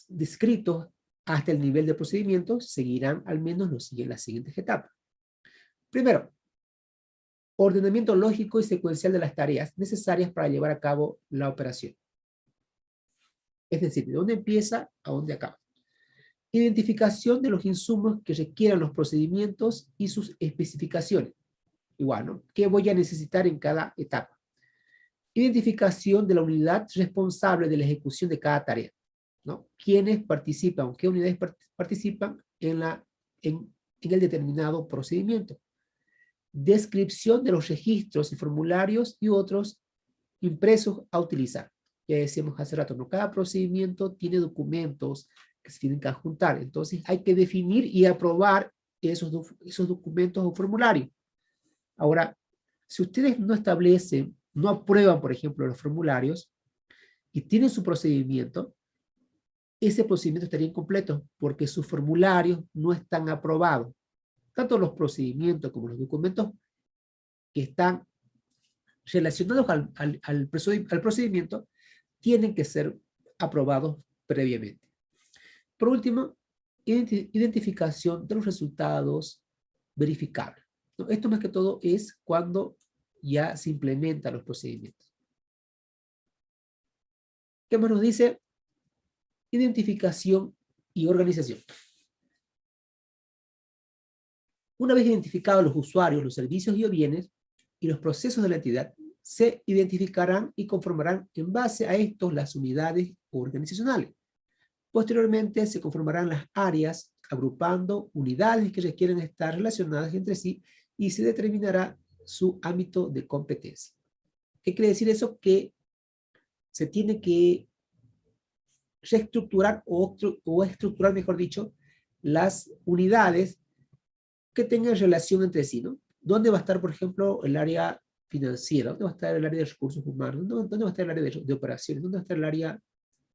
descritos hasta el nivel de procedimiento seguirán al menos los, las siguientes etapas. Primero, ordenamiento lógico y secuencial de las tareas necesarias para llevar a cabo la operación. Es decir, de dónde empieza a dónde acaba. Identificación de los insumos que requieran los procedimientos y sus especificaciones. Igual, ¿no? ¿Qué voy a necesitar en cada etapa? Identificación de la unidad responsable de la ejecución de cada tarea. ¿no? ¿Quiénes participan, qué unidades participan en, la, en, el determinado procedimiento? Descripción de los registros y formularios y otros impresos a utilizar. Ya decíamos hace rato, ¿no? Cada procedimiento tiene documentos que se tienen que adjuntar. Entonces hay que definir y aprobar esos, esos documentos o formularios. Ahora, si ustedes no establecen, no aprueban, por ejemplo, los formularios y tienen su procedimiento, ese procedimiento estaría incompleto porque sus formularios no están aprobados. Tanto los procedimientos como los documentos que están relacionados al, procedimiento tienen que ser aprobados previamente. Por último, identificación de los resultados verificables. Esto más que todo es cuando ya se implementan los procedimientos. ¿Qué más nos dice? identificación y organización. Una vez identificados los usuarios, los servicios y bienes, y los procesos de la entidad, se identificarán y conformarán en base a estos las unidades organizacionales. Posteriormente se conformarán las áreas agrupando unidades que requieren estar relacionadas entre sí y se determinará su ámbito de competencia. ¿Qué quiere decir eso? Que se tiene que reestructurar o, estructurar, mejor dicho, las unidades que tengan relación entre sí, ¿no? ¿Dónde va a estar, por ejemplo, el área financiera? ¿Dónde va a estar el área de recursos humanos? ¿Dónde, va a estar el área de, operaciones? ¿Dónde va a estar el área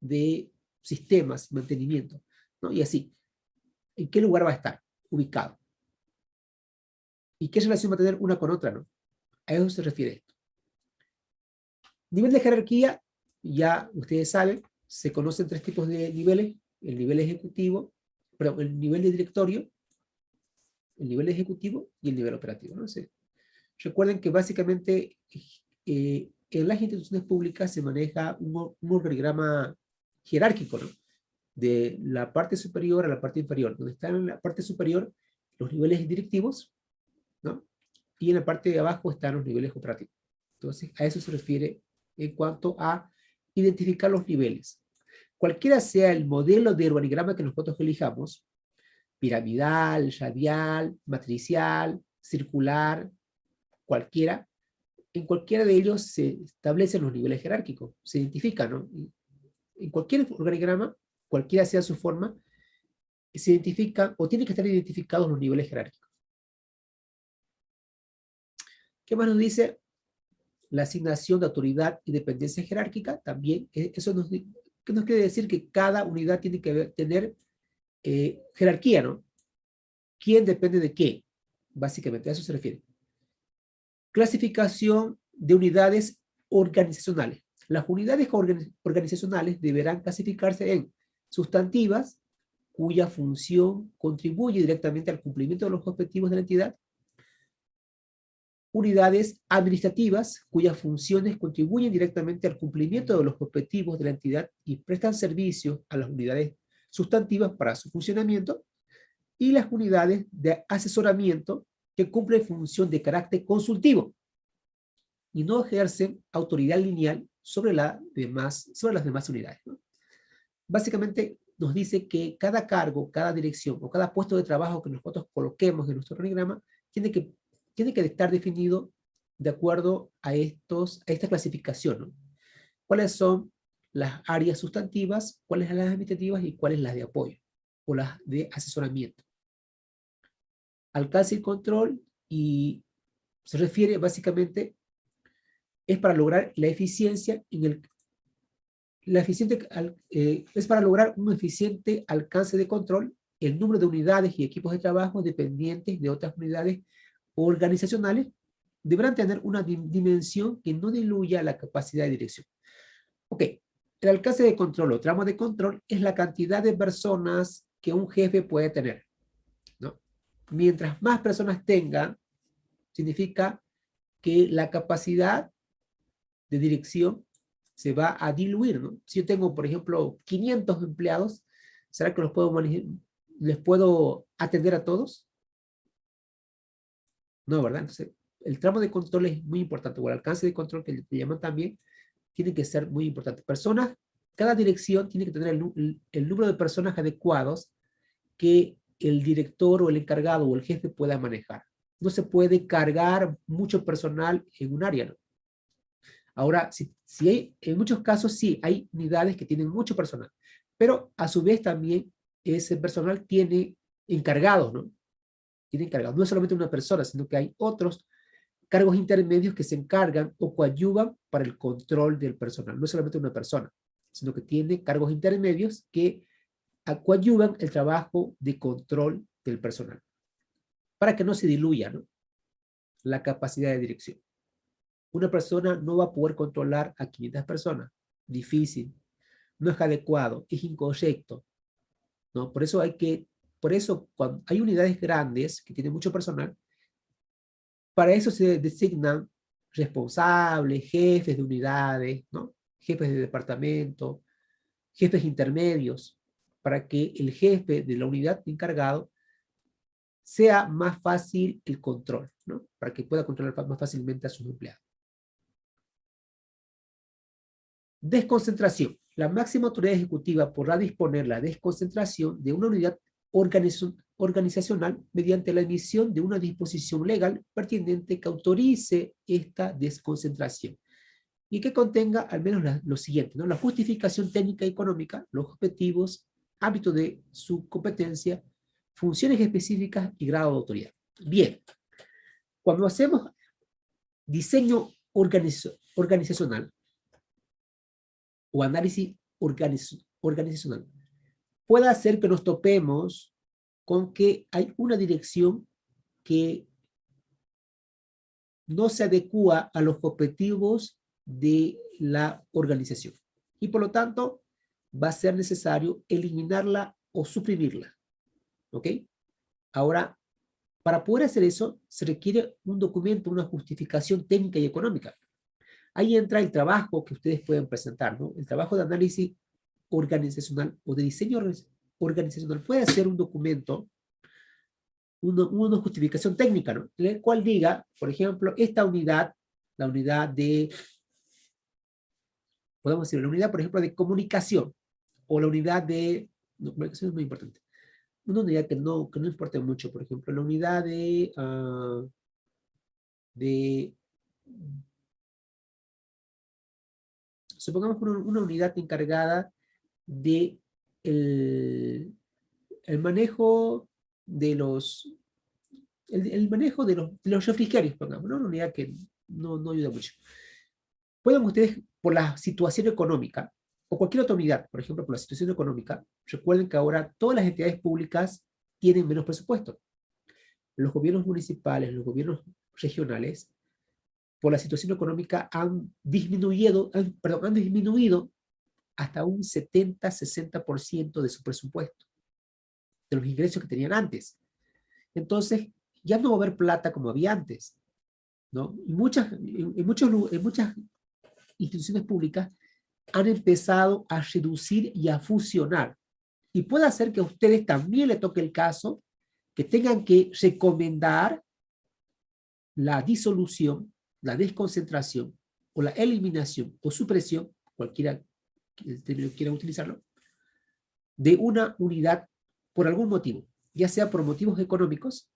de sistemas, mantenimiento? ¿no? Y así. ¿En qué lugar va a estar ubicado? ¿Y qué relación va a tener una con otra, no? A eso se refiere esto. Nivel de jerarquía, ya ustedes saben, se conocen tres tipos de niveles. El nivel ejecutivo, perdón, el nivel de directorio, el nivel ejecutivo y el nivel operativo. ¿no? Recuerden que básicamente eh, en las instituciones públicas se maneja un, un organigrama jerárquico, ¿no? de la parte superior a la parte inferior, donde están en la parte superior los niveles directivos, ¿no? y en la parte de abajo están los niveles operativos. Entonces, a eso se refiere en cuanto a identificar los niveles. Cualquiera sea el modelo de organigrama que nosotros elijamos, piramidal, radial, matricial, circular, cualquiera, en cualquiera de ellos se establecen los niveles jerárquicos, se identifican, ¿no? En cualquier organigrama, cualquiera sea su forma, se identifican o tienen que estar identificados los niveles jerárquicos. ¿Qué más nos dice? La asignación de autoridad y dependencia jerárquica, también, eh, eso nos, nos quiere decir que cada unidad tiene que tener eh, jerarquía, ¿no? ¿Quién depende de qué? Básicamente, a eso se refiere. Clasificación de unidades organizacionales. Las unidades organizacionales deberán clasificarse en sustantivas, cuya función contribuye directamente al cumplimiento de los objetivos de la entidad, unidades administrativas cuyas funciones contribuyen directamente al cumplimiento de los objetivos de la entidad y prestan servicio a las unidades sustantivas para su funcionamiento, y las unidades de asesoramiento que cumplen función de carácter consultivo y no ejercen autoridad lineal sobre, la demás, sobre las demás unidades. Básicamente nos dice que cada cargo, cada dirección o cada puesto de trabajo que nosotros coloquemos en nuestro organigrama tiene que tiene que estar definido de acuerdo a, estos, a esta clasificación. ¿Cuáles son las áreas sustantivas, cuáles las administrativas y cuáles las de apoyo o las de asesoramiento? Alcance y control y se refiere básicamente es para lograr la eficiencia en el la eficiente, eh, es para lograr un eficiente alcance de control el número de unidades y equipos de trabajo dependientes de otras unidades organizacionales deberán tener una dimensión que no diluya la capacidad de dirección. Ok, el alcance de control o tramo de control es la cantidad de personas que un jefe puede tener. Mientras más personas tenga, significa que la capacidad de dirección se va a diluir. ¿no? Si yo tengo, por ejemplo, 500 empleados, ¿será que los puedo les puedo atender a todos? No, ¿verdad? Entonces, el tramo de control es muy importante, o el alcance de control que le llaman también, tiene que ser muy importante. Personas, cada dirección tiene que tener el, número de personas adecuados que el director o el encargado o el jefe pueda manejar. No se puede cargar mucho personal en un área, ¿no? Ahora, si, si hay, en muchos casos sí, hay unidades que tienen mucho personal, pero a su vez también ese personal tiene encargados, ¿no? tiene encargado. No es solamente una persona, sino que hay otros cargos intermedios que se encargan o coadyuvan para el control del personal. No es solamente una persona, sino que tiene cargos intermedios que coadyuvan el trabajo de control del personal. Para que no se diluya ¿no? la capacidad de dirección. Una persona no va a poder controlar a 500 personas. Difícil. No es adecuado. Es incorrecto. ¿no? Por eso hay que por eso, cuando hay unidades grandes que tienen mucho personal, para eso se designan responsables, jefes de unidades, ¿no? jefes de departamento, jefes intermedios, para que el jefe de la unidad encargado sea más fácil el control, ¿no? para que pueda controlar más fácilmente a sus empleados. Desconcentración. La máxima autoridad ejecutiva podrá disponer la desconcentración de una unidad organizacional mediante la emisión de una disposición legal pertinente que autorice esta desconcentración y que contenga al menos lo siguiente, ¿no? la justificación técnica y económica, los objetivos, ámbito de su competencia, funciones específicas y grado de autoridad. Bien, cuando hacemos diseño organizacional o análisis organizacional, puede hacer que nos topemos con que hay una dirección que no se adecua a los objetivos de la organización. Y por lo tanto, va a ser necesario eliminarla o suprimirla. ¿Ok? Ahora, para poder hacer eso, se requiere un documento, una justificación técnica y económica. Ahí entra el trabajo que ustedes pueden presentar, ¿no? El trabajo de análisis organizacional o de diseño organizacional puede ser un documento, una, justificación técnica, ¿no? En el cual diga, por ejemplo, esta unidad, la unidad de, podemos decir, la unidad, por ejemplo, de comunicación, o la unidad de, no, es muy importante, una unidad que no, que no importa mucho, por ejemplo, la unidad de, uh, de supongamos una, unidad encargada de el, el manejo de los el, manejo de los, de los refrigerios, pongamos, una unidad que no, no ayuda mucho. Pueden ustedes, por la situación económica, o cualquier otra unidad, por ejemplo, por la situación económica, recuerden que ahora todas las entidades públicas tienen menos presupuesto. Los gobiernos municipales, los gobiernos regionales, por la situación económica han disminuido, perdón, han disminuido hasta un 70-60% de su presupuesto, de los ingresos que tenían antes. Entonces, ya no va a haber plata como había antes. ¿no? Y muchas, en, muchos, en muchas instituciones públicas han empezado a reducir y a fusionar. Y puede hacer que a ustedes también le toque el caso que tengan que recomendar la disolución, la desconcentración, o la eliminación o supresión, cualquiera que quieran utilizarlo, de una unidad por algún motivo, ya sea por motivos económicos,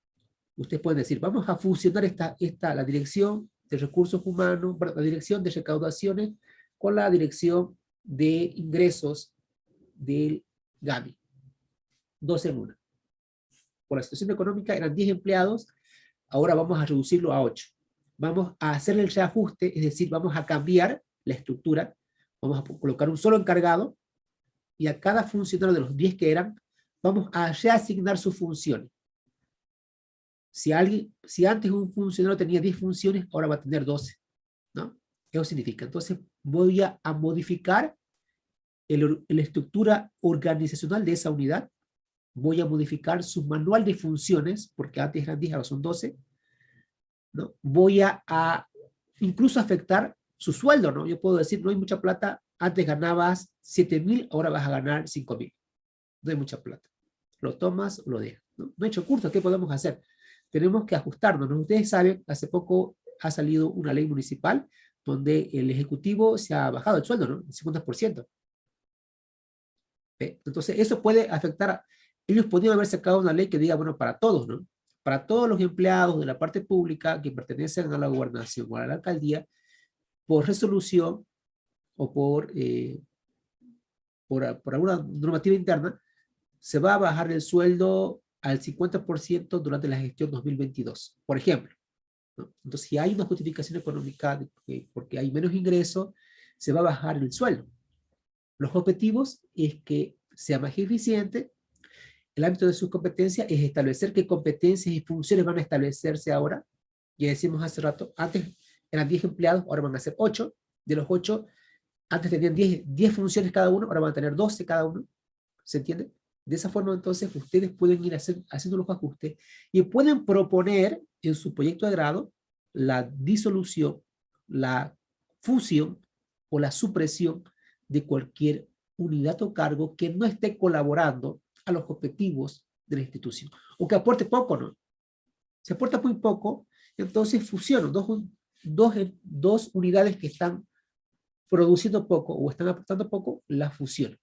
ustedes pueden decir, vamos a fusionar esta, esta, la dirección de recursos humanos, la dirección de recaudaciones, con la dirección de ingresos del GAMI. Dos en una. Por la situación económica eran 10 empleados, ahora vamos a reducirlo a 8. Vamos a hacerle el reajuste, es decir, vamos a cambiar la estructura, vamos a colocar un solo encargado, y a cada funcionario de los 10 que eran, vamos a reasignar sus funciones. Si, alguien, si antes un funcionario tenía 10 funciones, ahora va a tener 12. ¿no? Eso significa, entonces voy a, modificar la estructura organizacional de esa unidad, voy a modificar su manual de funciones, porque antes eran 10, ahora son 12, ¿no? voy a, incluso afectar su sueldo, ¿no? Yo puedo decir, no hay mucha plata, antes ganabas 7 mil, ahora vas a ganar 5 mil. No hay mucha plata. Lo tomas o lo dejas. ¿no? no he hecho curso, ¿qué podemos hacer? Tenemos que ajustarnos. ¿no? Ustedes saben, hace poco ha salido una ley municipal donde el Ejecutivo se ha bajado el sueldo, ¿no? El 50%. Entonces, eso puede afectar, a, ellos podrían haber sacado una ley que diga, bueno, para todos, ¿no? Para todos los empleados de la parte pública que pertenecen a la gobernación o a la alcaldía, por resolución o por, eh, por, por alguna normativa interna, se va a bajar el sueldo al 50% durante la gestión 2022, por ejemplo. Entonces, si hay una justificación económica porque hay menos ingresos, se va a bajar el sueldo. Los objetivos es que sea más eficiente. El ámbito de sus competencias es establecer qué competencias y funciones van a establecerse ahora. Ya decimos hace rato, antes eran 10 empleados, ahora van a ser 8. De los 8, antes tenían 10, 10 funciones cada uno, ahora van a tener 12 cada uno. ¿Se entiende? De esa forma, entonces, ustedes pueden ir hacer, haciendo los ajustes y pueden proponer en su proyecto de grado la disolución, la fusión o la supresión de cualquier unidad o cargo que no esté colaborando a los objetivos de la institución. O que aporte poco, ¿no? Si aporta muy poco, entonces fusionan dos, dos, dos unidades que están produciendo poco o están aportando poco, la fusión.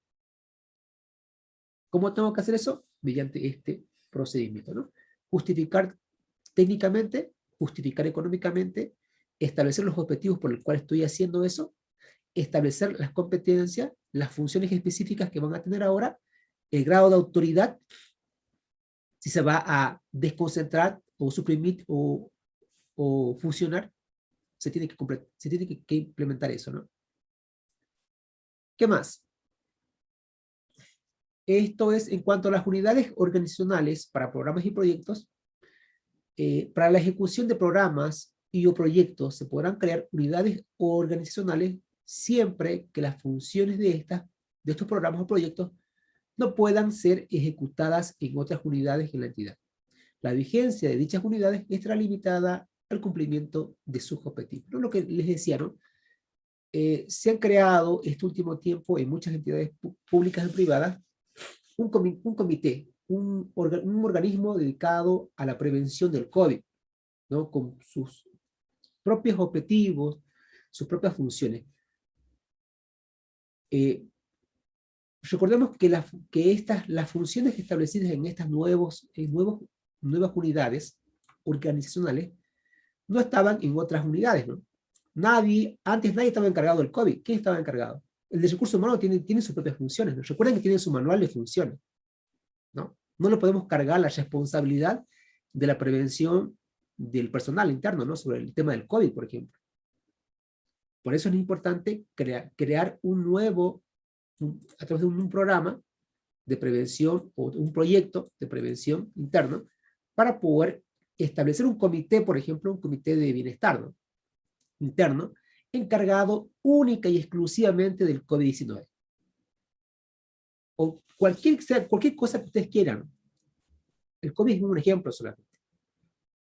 ¿Cómo tengo que hacer eso? Mediante este procedimiento, ¿no? Justificar técnicamente, justificar económicamente, establecer los objetivos por los cuales estoy haciendo eso, establecer las competencias, las funciones específicas que van a tener ahora, el grado de autoridad, si se va a desconcentrar o suprimir o, o fusionar, se tiene, que, se tiene que, implementar eso, ¿no? ¿Qué más? Esto es en cuanto a las unidades organizacionales para programas y proyectos. Eh, para la ejecución de programas y o proyectos se podrán crear unidades organizacionales siempre que las funciones de, estas, de estos programas o proyectos no puedan ser ejecutadas en otras unidades en la entidad. La vigencia de dichas unidades estará limitada al cumplimiento de sus objetivos. ¿No? Lo que les decía, ¿no? Eh, se han creado este último tiempo en muchas entidades públicas y privadas un, un comité, un, un, organismo dedicado a la prevención del COVID, ¿no? con sus propios objetivos, sus propias funciones. Eh, recordemos que, las que estas, las funciones establecidas en estas nuevos, en nuevos, nuevas unidades organizacionales no estaban en otras unidades, ¿no? Nadie, antes nadie estaba encargado del COVID. ¿Quién estaba encargado? El de recursos humanos tiene, tiene sus propias funciones. ¿no? Recuerden que tiene su manual de funciones. ¿No? le podemos cargar la responsabilidad de la prevención del personal interno, ¿no? Sobre el tema del COVID, por ejemplo. Por eso es importante crear, un nuevo, a través de un, programa de prevención o un proyecto de prevención interno para poder establecer un comité, por ejemplo, un comité de bienestar, ¿no? interno encargado única y exclusivamente del COVID-19. O cualquier, cualquier cosa que ustedes quieran. El COVID es un ejemplo solamente.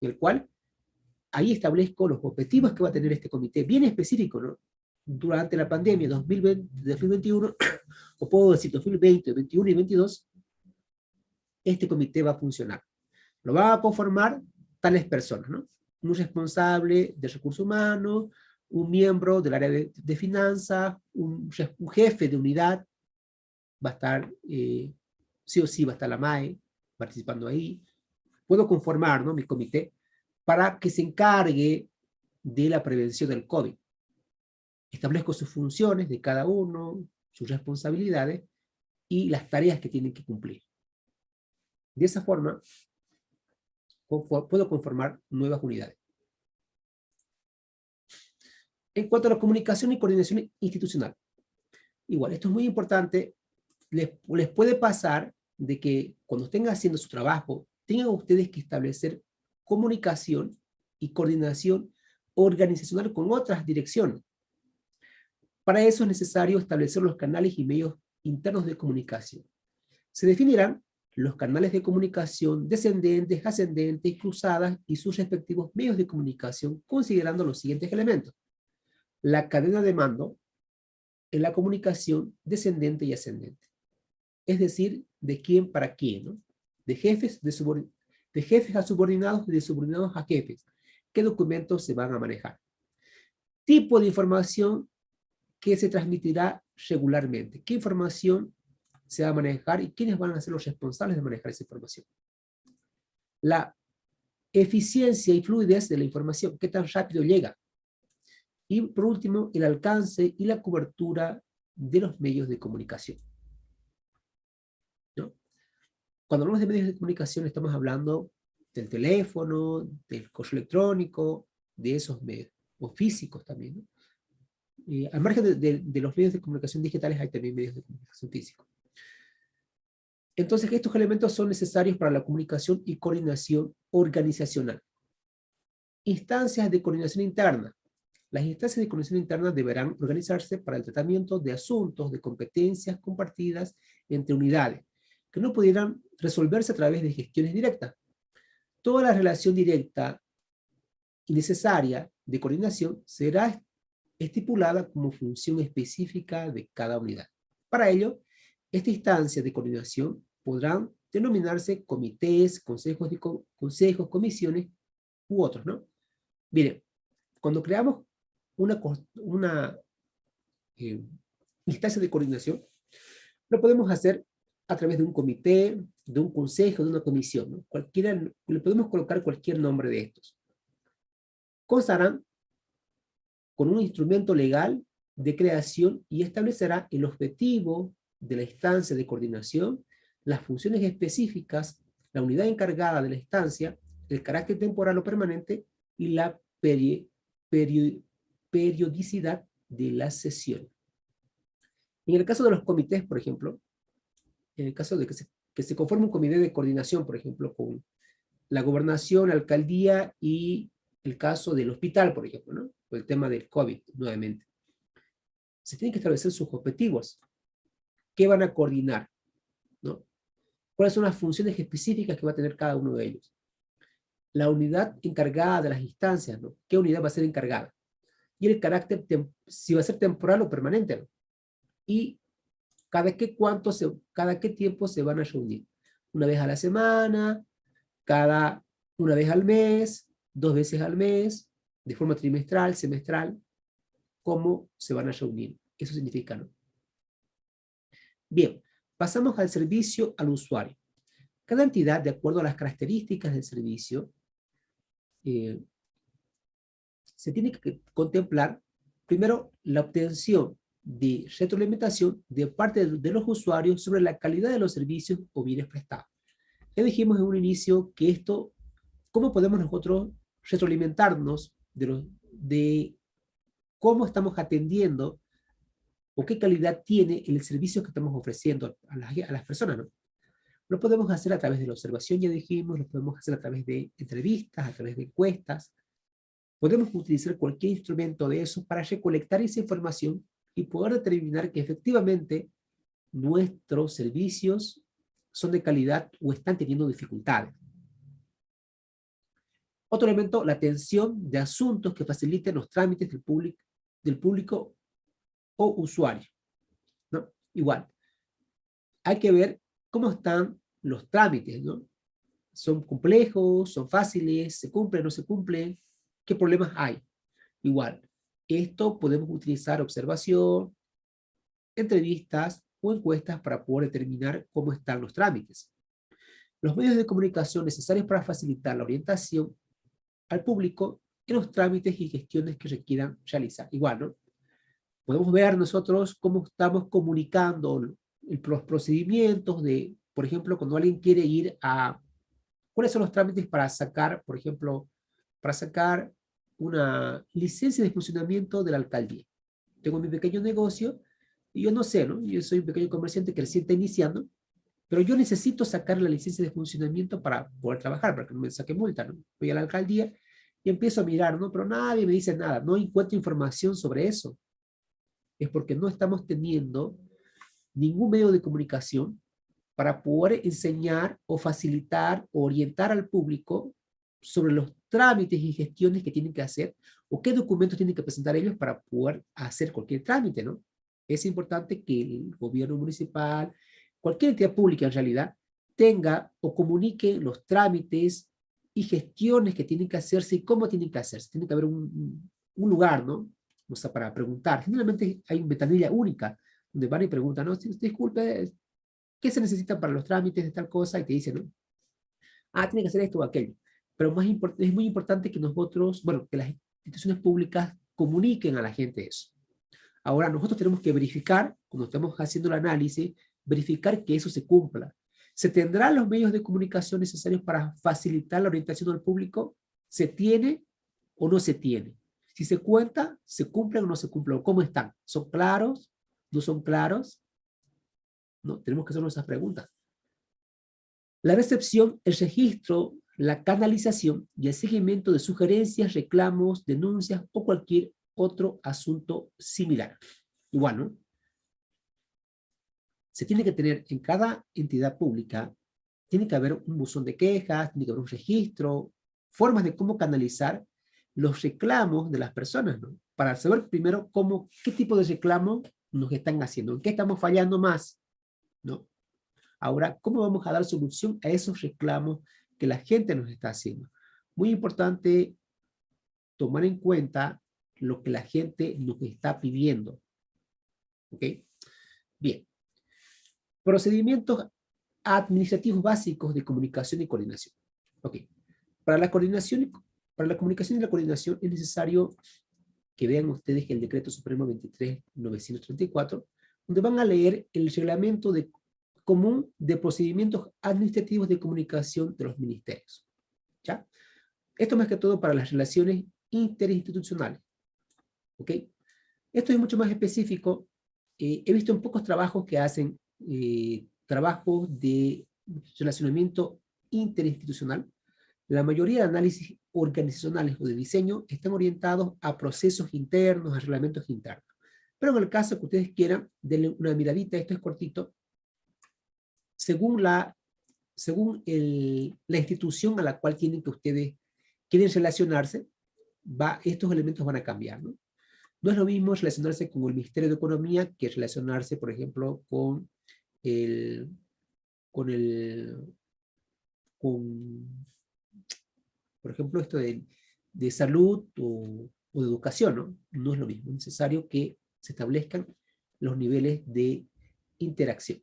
En el cual ahí establezco los objetivos que va a tener este comité, bien específico, ¿no? Durante la pandemia 2020, 2021, o puedo decir 2020, 2021 y 2022, este comité va a funcionar. Lo va a conformar tales personas, ¿no? un responsable de recursos humanos, un miembro del área de, finanzas, un, jefe de unidad, va a estar, eh, sí o sí va a estar la MAE participando ahí. Puedo conformar ¿no? mi comité para que se encargue de la prevención del COVID. Establezco sus funciones de cada uno, sus responsabilidades y las tareas que tienen que cumplir. De esa forma, puedo conformar nuevas unidades. En cuanto a la comunicación y coordinación institucional, igual, esto es muy importante, les, puede pasar de que cuando estén haciendo su trabajo, tengan ustedes que establecer comunicación y coordinación organizacional con otras direcciones. Para eso es necesario establecer los canales y medios internos de comunicación. Se definirán los canales de comunicación descendentes, ascendentes, cruzadas y sus respectivos medios de comunicación, considerando los siguientes elementos. La cadena de mando en la comunicación descendente y ascendente. Es decir, de quién para quién, ¿no? De jefes, a subordinados de subordinados a jefes. ¿Qué documentos se van a manejar? Tipo de información que se transmitirá regularmente. ¿Qué información se va a manejar y quiénes van a ser los responsables de manejar esa información. La eficiencia y fluidez de la información, qué tan rápido llega. Y por último, el alcance y la cobertura de los medios de comunicación. Cuando hablamos de medios de comunicación estamos hablando del teléfono, del correo electrónico, de esos medios, o físicos también. al margen de, de, los medios de comunicación digitales hay también medios de comunicación físicos. Entonces, estos elementos son necesarios para la comunicación y coordinación organizacional. Instancias de coordinación interna. Las instancias de coordinación interna deberán organizarse para el tratamiento de asuntos de competencias compartidas entre unidades, que no pudieran resolverse a través de gestiones directas. Toda la relación directa y necesaria de coordinación será estipulada como función específica de cada unidad. Para ello, esta instancia de coordinación podrán denominarse comités, consejos, de, consejos comisiones u otros, ¿no? Miren, cuando creamos una, una eh, instancia de coordinación, lo podemos hacer a través de un comité, de un consejo, de una comisión. Cualquiera, le podemos colocar cualquier nombre de estos. Constarán con un instrumento legal de creación y establecerá el objetivo de la instancia de coordinación las funciones específicas, la unidad encargada de la estancia, el carácter temporal o permanente y la periodicidad de la sesión. En el caso de los comités, por ejemplo, en el caso de que se, que se conforme un comité de coordinación, por ejemplo, con la gobernación, la alcaldía y el caso del hospital, por ejemplo, ¿no? O el tema del COVID, nuevamente. Se tienen que establecer sus objetivos. ¿Qué van a coordinar? ¿No? ¿Cuáles son las funciones específicas que va a tener cada uno de ellos? La unidad encargada de las instancias, ¿no? ¿Qué unidad va a ser encargada? Y el carácter, si va a ser temporal o permanente, ¿no? Y cada qué, cuánto se, cada qué tiempo se van a reunir. Una vez a la semana, cada una vez al mes, dos veces al mes, de forma trimestral, semestral, cómo se van a reunir. Eso significa, ¿no? Bien, pasamos al servicio al usuario. Cada entidad, de acuerdo a las características del servicio, eh, se tiene que contemplar, primero, la obtención de retroalimentación de parte de los usuarios sobre la calidad de los servicios o bienes prestados. Ya dijimos en un inicio que esto, ¿cómo podemos nosotros retroalimentarnos de, de cómo estamos atendiendo o qué calidad tiene el servicio que estamos ofreciendo a las, a las personas, ¿no? Lo podemos hacer a través de la observación, ya dijimos, lo podemos hacer a través de entrevistas, a través de encuestas. Podemos utilizar cualquier instrumento de eso para recolectar esa información y poder determinar que efectivamente nuestros servicios son de calidad o están teniendo dificultades. Otro elemento, la atención de asuntos que faciliten los trámites del público, del público o usuario. ¿no? Igual, hay que ver cómo están los trámites, ¿no? ¿Son complejos? ¿Son fáciles? ¿Se cumplen? ¿No se cumplen? ¿Qué problemas hay? Igual, esto podemos utilizar observación, entrevistas o encuestas para poder determinar cómo están los trámites. Los medios de comunicación necesarios para facilitar la orientación al público en los trámites y gestiones que requieran realizar. Igual, ¿no? Podemos ver nosotros cómo estamos comunicando los procedimientos de, por ejemplo, cuando alguien quiere ir a... ¿Cuáles son los trámites para sacar, por ejemplo, para sacar una licencia de funcionamiento de la alcaldía? Tengo mi pequeño negocio y yo no sé, ¿no? Yo soy un pequeño comerciante que iniciando, pero yo necesito sacar la licencia de funcionamiento para poder trabajar, para que no me saque multa, ¿no? Voy a la alcaldía y empiezo a mirar, ¿no? Pero nadie me dice nada, no encuentro información sobre eso. Es porque no estamos teniendo ningún medio de comunicación para poder enseñar o facilitar o orientar al público sobre los trámites y gestiones que tienen que hacer o qué documentos tienen que presentar ellos para poder hacer cualquier trámite, ¿no? es importante que el gobierno municipal, cualquier entidad pública en realidad, tenga o comunique los trámites y gestiones que tienen que hacerse y cómo tienen que hacerse. Tiene que haber un, un lugar, ¿no? O sea, para preguntar. Generalmente hay una ventanilla única donde van y preguntan, no, disculpe, ¿qué se necesita para los trámites de tal cosa? Y te dicen, ¿no? Ah, tiene que hacer esto o aquello. Pero más es muy importante que nosotros, bueno, que las instituciones públicas comuniquen a la gente eso. Ahora nosotros tenemos que verificar, cuando estamos haciendo el análisis, verificar que eso se cumpla. ¿Se tendrán los medios de comunicación necesarios para facilitar la orientación al público? ¿Se tiene o no se tiene? Si se cuenta, ¿se cumplen o no se cumplen? ¿Cómo están? ¿Son claros? ¿No son claros? ¿No? Tenemos que hacernos esas preguntas. La recepción, el registro, la canalización y el seguimiento de sugerencias, reclamos, denuncias o cualquier otro asunto similar. Igual, ¿no? Se tiene que tener en cada entidad pública, tiene que haber un buzón de quejas, tiene que haber un registro, formas de cómo canalizar los reclamos de las personas, ¿no? Para saber primero cómo, qué tipo de reclamo nos están haciendo, en qué estamos fallando más, ¿no? Ahora, ¿cómo vamos a dar solución a esos reclamos que la gente nos está haciendo? Muy importante tomar en cuenta lo que la gente nos está pidiendo. ¿Ok? Bien. Procedimientos administrativos básicos de comunicación y coordinación. Ok. Para la coordinación, para la comunicación y la coordinación es necesario que vean ustedes el decreto supremo 23.934, donde van a leer el reglamento de, común de procedimientos administrativos de comunicación de los ministerios. ¿Ya? Esto más que todo para las relaciones interinstitucionales. ¿Ok? Esto es mucho más específico. Eh, he visto en pocos trabajos que hacen eh, trabajos de relacionamiento interinstitucional. La mayoría de análisis organizacionales o de diseño están orientados a procesos internos, a reglamentos internos. Pero en el caso que ustedes quieran, denle una miradita, esto es cortito, según la, según la institución a la cual tienen que ustedes quieren relacionarse, va, estos elementos van a cambiar. ¿no? no es lo mismo relacionarse con el Ministerio de Economía que relacionarse, por ejemplo, con el, con el, con, por ejemplo, esto de, de salud o, o, de educación, ¿no? No es lo mismo, es necesario que se establezcan los niveles de interacción.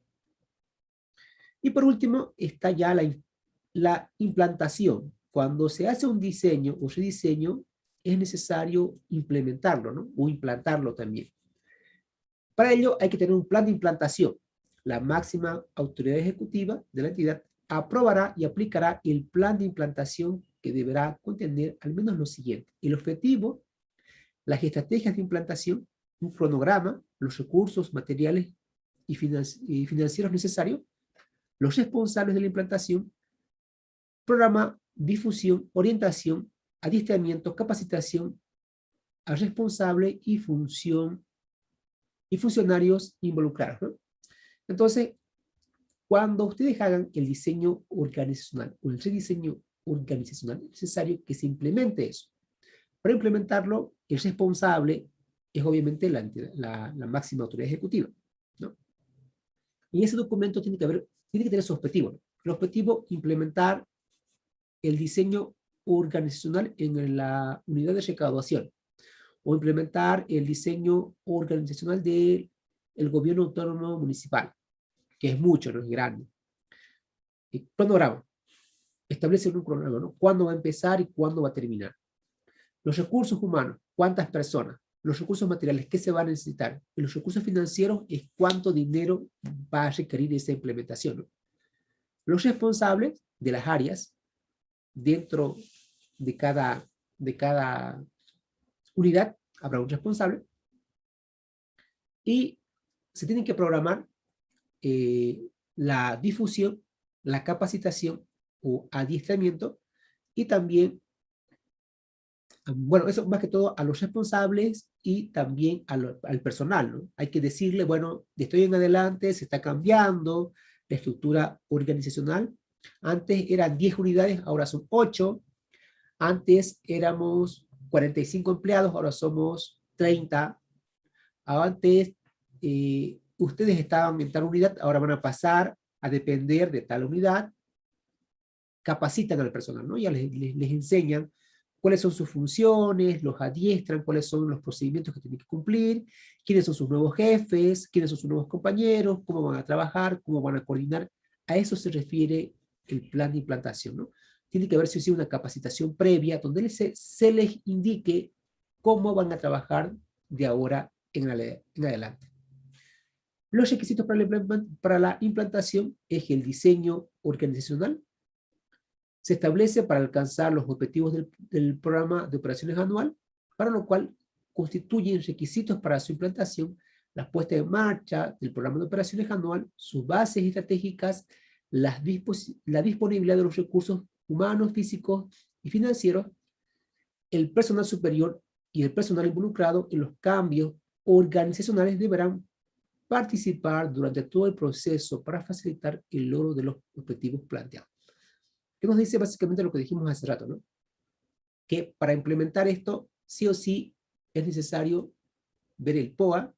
Y por último, está ya la, la implantación. Cuando se hace un diseño o rediseño, es necesario implementarlo. O implantarlo también. Para ello hay que tener un plan de implantación. La máxima autoridad ejecutiva de la entidad aprobará y aplicará el plan de implantación que deberá contener al menos lo siguiente. El objetivo, las estrategias de implantación, un cronograma, los recursos materiales y, financieros necesarios, los responsables de la implantación, programa, difusión, orientación, adiestramiento, capacitación al responsable y función y funcionarios involucrados. Entonces, cuando ustedes hagan el diseño organizacional o el rediseño organizacional, es necesario que se implemente eso. Para implementarlo, el responsable es obviamente la, máxima autoridad ejecutiva. ¿no? Y ese documento tiene que, haber, tiene que tener su objetivo. El objetivo, implementar el diseño organizacional en la unidad de recaudación o implementar el diseño organizacional del gobierno autónomo municipal, que es mucho, no es grande. El cronograma. Establece un cronograma, ¿no? ¿Cuándo va a empezar y cuándo va a terminar? Los recursos humanos, ¿cuántas personas? Los recursos materiales, ¿qué se va a necesitar? Y los recursos financieros es cuánto dinero va a requerir esa implementación. Los responsables de las áreas dentro de cada, de cada unidad habrá un responsable y se tienen que programar eh, la difusión, la capacitación o adiestramiento y también, bueno, eso más que todo a los responsables y también al personal, ¿no? Hay que decirle, bueno, de estoy en adelante, se está cambiando la estructura organizacional. Antes eran 10 unidades, ahora son 8. Antes éramos 45 empleados, ahora somos 30. Antes eh, ustedes estaban en tal unidad, ahora van a pasar a depender de tal unidad. Capacitan al personal, ¿no? Ya les, les, enseñan cuáles son sus funciones, los adiestran, cuáles son los procedimientos que tienen que cumplir, quiénes son sus nuevos jefes, quiénes son sus nuevos compañeros, cómo van a trabajar, cómo van a coordinar. A eso se refiere el plan de implantación, ¿no? tiene que haberse sido una capacitación previa donde se, les indique cómo van a trabajar de ahora en, adelante. Los requisitos para la implantación es el diseño organizacional se establece para alcanzar los objetivos del, programa de operaciones anual, para lo cual constituyen requisitos para su implantación, la puesta en marcha del programa de operaciones anual, sus bases estratégicas, la disponibilidad de los recursos humanos, físicos y financieros, el personal superior y el personal involucrado en los cambios organizacionales deberán participar durante todo el proceso para facilitar el logro de los objetivos planteados. ¿Qué nos dice básicamente lo que dijimos hace rato? ¿no? Que para implementar esto, sí o sí, es necesario ver el POA,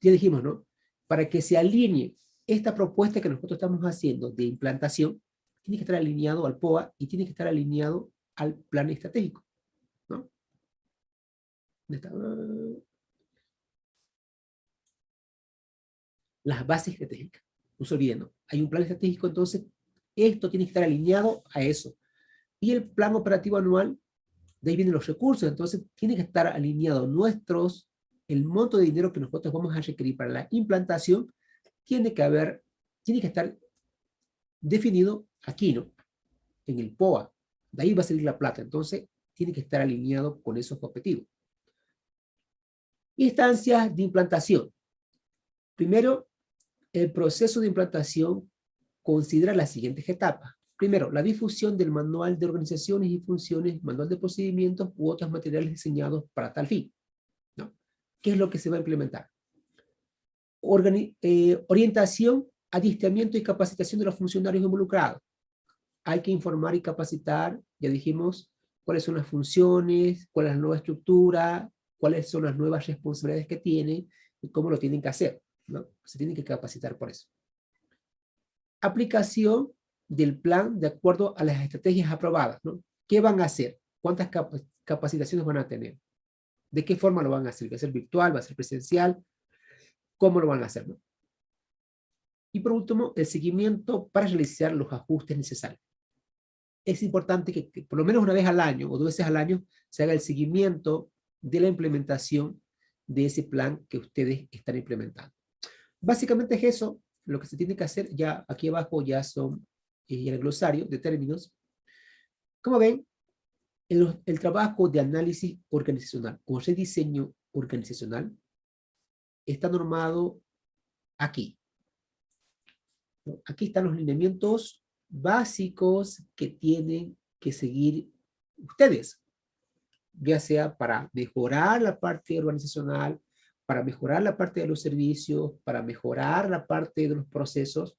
ya dijimos, ¿no? Para que se alinee esta propuesta que nosotros estamos haciendo de implantación tiene que estar alineado al POA y tiene que estar alineado al plan estratégico. ¿no? Las bases estratégicas. No se olviden. Hay un plan estratégico, entonces esto tiene que estar alineado a eso. Y el plan operativo anual, de ahí vienen los recursos, entonces tiene que estar alineado nuestros, el monto de dinero que nosotros vamos a requerir para la implantación, tiene que haber, tiene que estar definido aquí, ¿no? En el POA. De ahí va a salir la plata. Entonces, tiene que estar alineado con esos objetivos. Instancias de implantación. Primero, el proceso de implantación considera las siguientes etapas. Primero, la difusión del manual de organizaciones y funciones, manual de procedimientos u otros materiales diseñados para tal fin. ¿no? ¿Qué es lo que se va a implementar? Eh, orientación, adiestramiento y capacitación de los funcionarios involucrados. Hay que informar y capacitar, ya dijimos, cuáles son las funciones, cuál es la nueva estructura, cuáles son las nuevas responsabilidades que tienen y cómo lo tienen que hacer. ¿no? Se tienen que capacitar por eso. Aplicación del plan de acuerdo a las estrategias aprobadas. ¿no? ¿Qué van a hacer? ¿Cuántas capacitaciones van a tener? ¿De qué forma lo van a hacer? ¿Va a ser virtual? ¿Va a ser presencial? ¿Cómo lo van a hacer? ¿no? Y por último, el seguimiento para realizar los ajustes necesarios. Es importante que, que por lo menos una vez al año o dos veces al año se haga el seguimiento de la implementación de ese plan que ustedes están implementando. Básicamente es eso, lo que se tiene que hacer, ya aquí abajo ya son eh, el glosario de términos. Como ven, el, el trabajo de análisis organizacional o rediseño organizacional está normado aquí. Aquí están los lineamientos básicos que tienen que seguir ustedes, ya sea para mejorar la parte organizacional, para mejorar la parte de los servicios, para mejorar la parte de los procesos,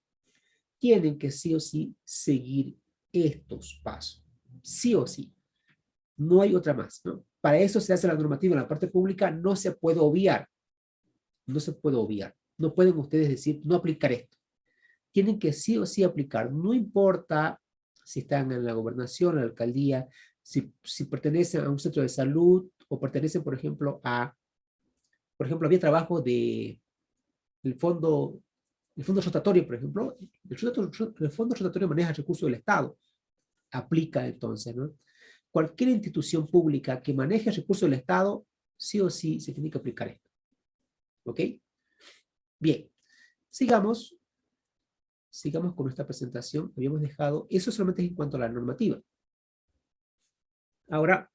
tienen que sí o sí seguir estos pasos. Sí o sí. No hay otra más. Para eso se hace la normativa en la parte pública, no se puede obviar. No se puede obviar. No pueden ustedes decir, no aplicar esto. Tienen que sí o sí aplicar. No importa si están en la gobernación, en la alcaldía, si, si pertenecen a un centro de salud o pertenecen, por ejemplo, a por ejemplo, había trabajo de el fondo, el fondo rotatorio, por ejemplo, el, fondo rotatorio maneja recursos del Estado, aplica entonces, ¿no? Cualquier institución pública que maneje recursos del Estado, sí o sí se tiene que aplicar esto. ¿Ok? Bien, sigamos, sigamos con nuestra presentación, habíamos dejado, eso solamente es en cuanto a la normativa. Ahora,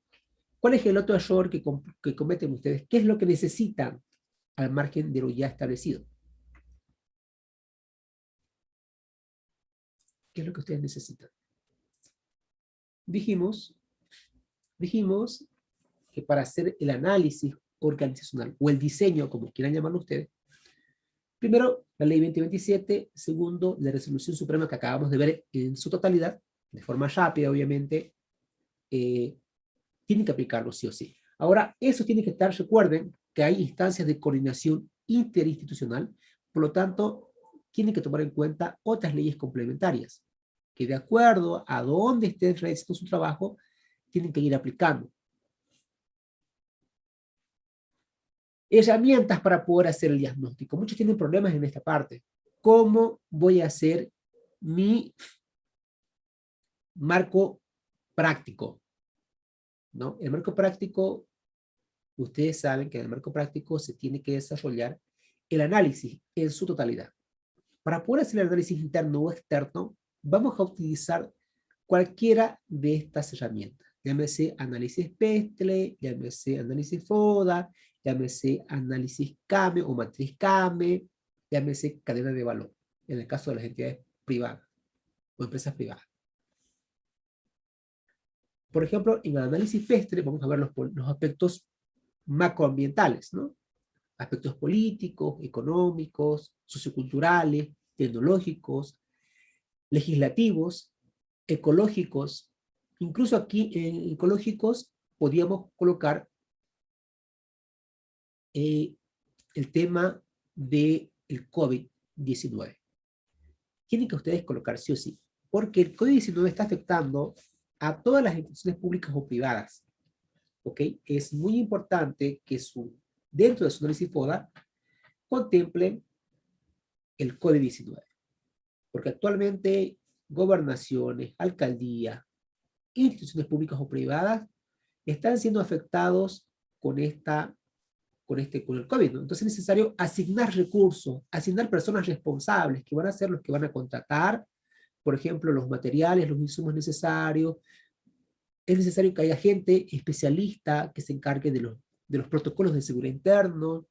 ¿Cuál es el otro error que, que cometen ustedes? ¿Qué es lo que necesitan al margen de lo ya establecido? ¿Qué es lo que ustedes necesitan? Dijimos, dijimos que para hacer el análisis organizacional, o el diseño, como quieran llamarlo ustedes, primero, la ley 2027, segundo, la resolución suprema que acabamos de ver en su totalidad, de forma rápida, obviamente, eh, tienen que aplicarlo sí o sí. Ahora, eso tiene que estar, recuerden que hay instancias de coordinación interinstitucional, por lo tanto, tienen que tomar en cuenta otras leyes complementarias, que de acuerdo a dónde estén realizando su trabajo, tienen que ir aplicando. Herramientas para poder hacer el diagnóstico. Muchos tienen problemas en esta parte. ¿Cómo voy a hacer mi marco práctico? ¿No? El marco práctico, ustedes saben que en el marco práctico se tiene que desarrollar el análisis en su totalidad. Para poder hacer el análisis interno o externo, vamos a utilizar cualquiera de estas herramientas. Llámese análisis PESTLE, llámese análisis FODA, llámese análisis CAME o matriz CAME, llámese cadena de valor, en el caso de las entidades privadas o empresas privadas. Por ejemplo, en el análisis PESTRE vamos a ver los, aspectos macroambientales, ¿no? Aspectos políticos, económicos, socioculturales, tecnológicos, legislativos, ecológicos. Incluso aquí en ecológicos podríamos colocar eh, el tema del COVID-19. Tienen que ustedes colocar sí o sí, porque el COVID-19 está afectando a todas las instituciones públicas o privadas. ¿Ok? Es muy importante que su, dentro de su análisis FODA contemplen el COVID-19. Porque actualmente gobernaciones, alcaldías, instituciones públicas o privadas están siendo afectados con esta con este con el COVID. Entonces es necesario asignar recursos, asignar personas responsables que van a ser los que van a contratar por ejemplo, los materiales, los insumos necesarios, es necesario que haya gente especialista que se encargue de los, de los protocolos de seguridad interno,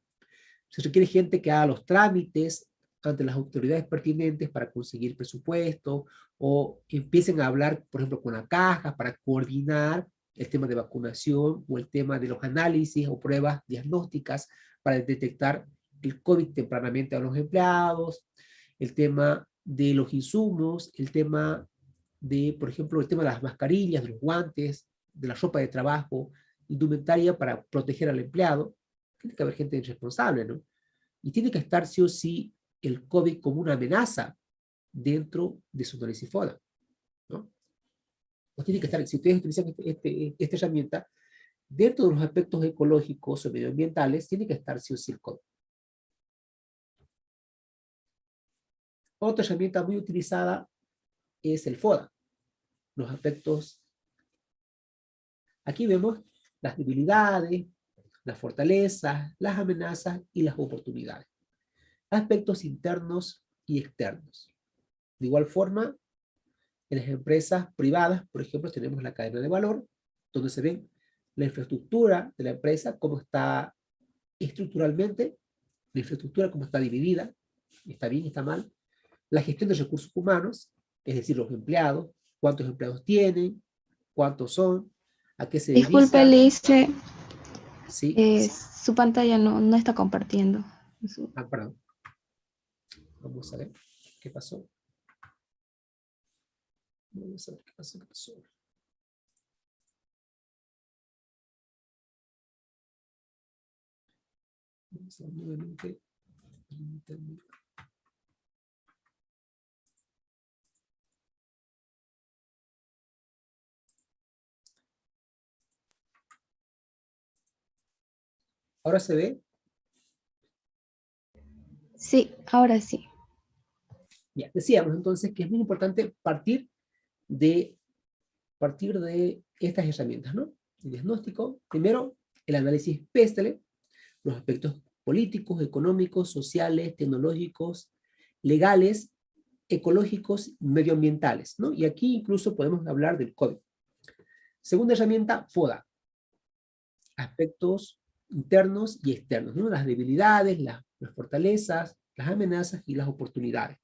se requiere gente que haga los trámites ante las autoridades pertinentes para conseguir presupuesto, o empiecen a hablar, por ejemplo, con la caja para coordinar el tema de vacunación o el tema de los análisis o pruebas diagnósticas para detectar el COVID tempranamente a los empleados, el tema de los insumos, el tema de, por ejemplo, el tema de las mascarillas, de los guantes, de la ropa de trabajo, indumentaria para proteger al empleado. Tiene que haber gente responsable, ¿no? Y tiene que estar sí o sí el COVID como una amenaza dentro de su análisis FODA, ¿no? O tiene que estar, si ustedes utilizan este, este, esta herramienta, dentro de los aspectos ecológicos o medioambientales, tiene que estar sí o sí el COVID. Otra herramienta muy utilizada es el FODA, los aspectos. Aquí vemos las debilidades, las fortalezas, las amenazas y las oportunidades. Aspectos internos y externos. De igual forma, en las empresas privadas, por ejemplo, tenemos la cadena de valor, donde se ven la infraestructura de la empresa, cómo está estructuralmente, la infraestructura cómo está dividida, está bien, está mal, la gestión de recursos humanos, es decir, los empleados, cuántos empleados tienen, cuántos son, a qué se. Disculpe, Lice. Sí. Eh, su pantalla no, no está compartiendo. Ah, perdón. Vamos a ver qué pasó. Vamos a ver qué pasó, qué pasó. Vamos a ver nuevamente. ¿Ahora se ve? Sí, ahora sí. Ya, decíamos entonces que es muy importante partir de, partir de estas herramientas, ¿no? El diagnóstico, primero, el análisis PESTELE, los aspectos políticos, económicos, sociales, tecnológicos, legales, ecológicos, medioambientales, ¿no? Y aquí incluso podemos hablar del código. Segunda herramienta, FODA. Aspectos internos y externos, ¿no? Las debilidades, las, las fortalezas, las amenazas y las oportunidades.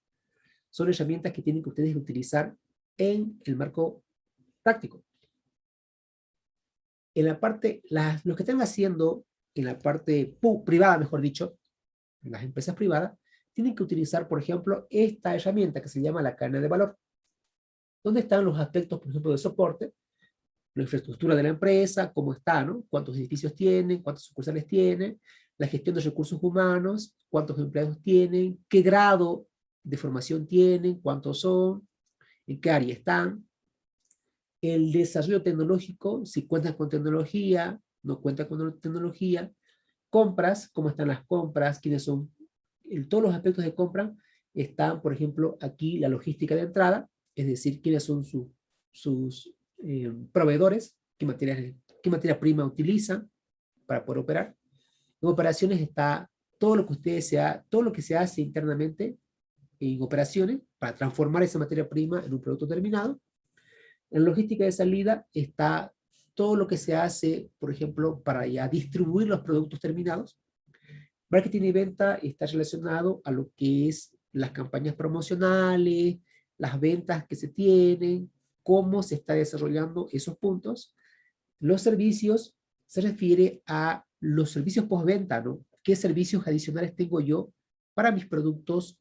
Son herramientas que tienen que ustedes utilizar en el marco práctico. En la parte, las, los que están haciendo en la parte privada, mejor dicho, en las empresas privadas, tienen que utilizar, por ejemplo, esta herramienta que se llama la cadena de valor, donde están los aspectos, por ejemplo, de soporte, la infraestructura de la empresa, cómo está, ¿no? Cuántos edificios tienen, cuántos sucursales tienen, la gestión de recursos humanos, cuántos empleados tienen, qué grado de formación tienen, cuántos son, en qué área están, el desarrollo tecnológico, si cuentan con tecnología, no cuentan con tecnología, compras, cómo están las compras, quiénes son, en todos los aspectos de compra están, por ejemplo, aquí la logística de entrada, es decir, quiénes son sus eh, proveedores, qué materia, qué materia prima utilizan para poder operar. En operaciones está todo lo que ustedes sea, todo lo que se hace internamente en operaciones para transformar esa materia prima en un producto terminado. En logística de salida está todo lo que se hace, por ejemplo, para ya distribuir los productos terminados. Marketing y venta está relacionado a lo que es las campañas promocionales, las ventas que se tienen, cómo se está desarrollando esos puntos. Los servicios se refiere a los servicios postventa, ¿no? ¿Qué servicios adicionales tengo yo para mis productos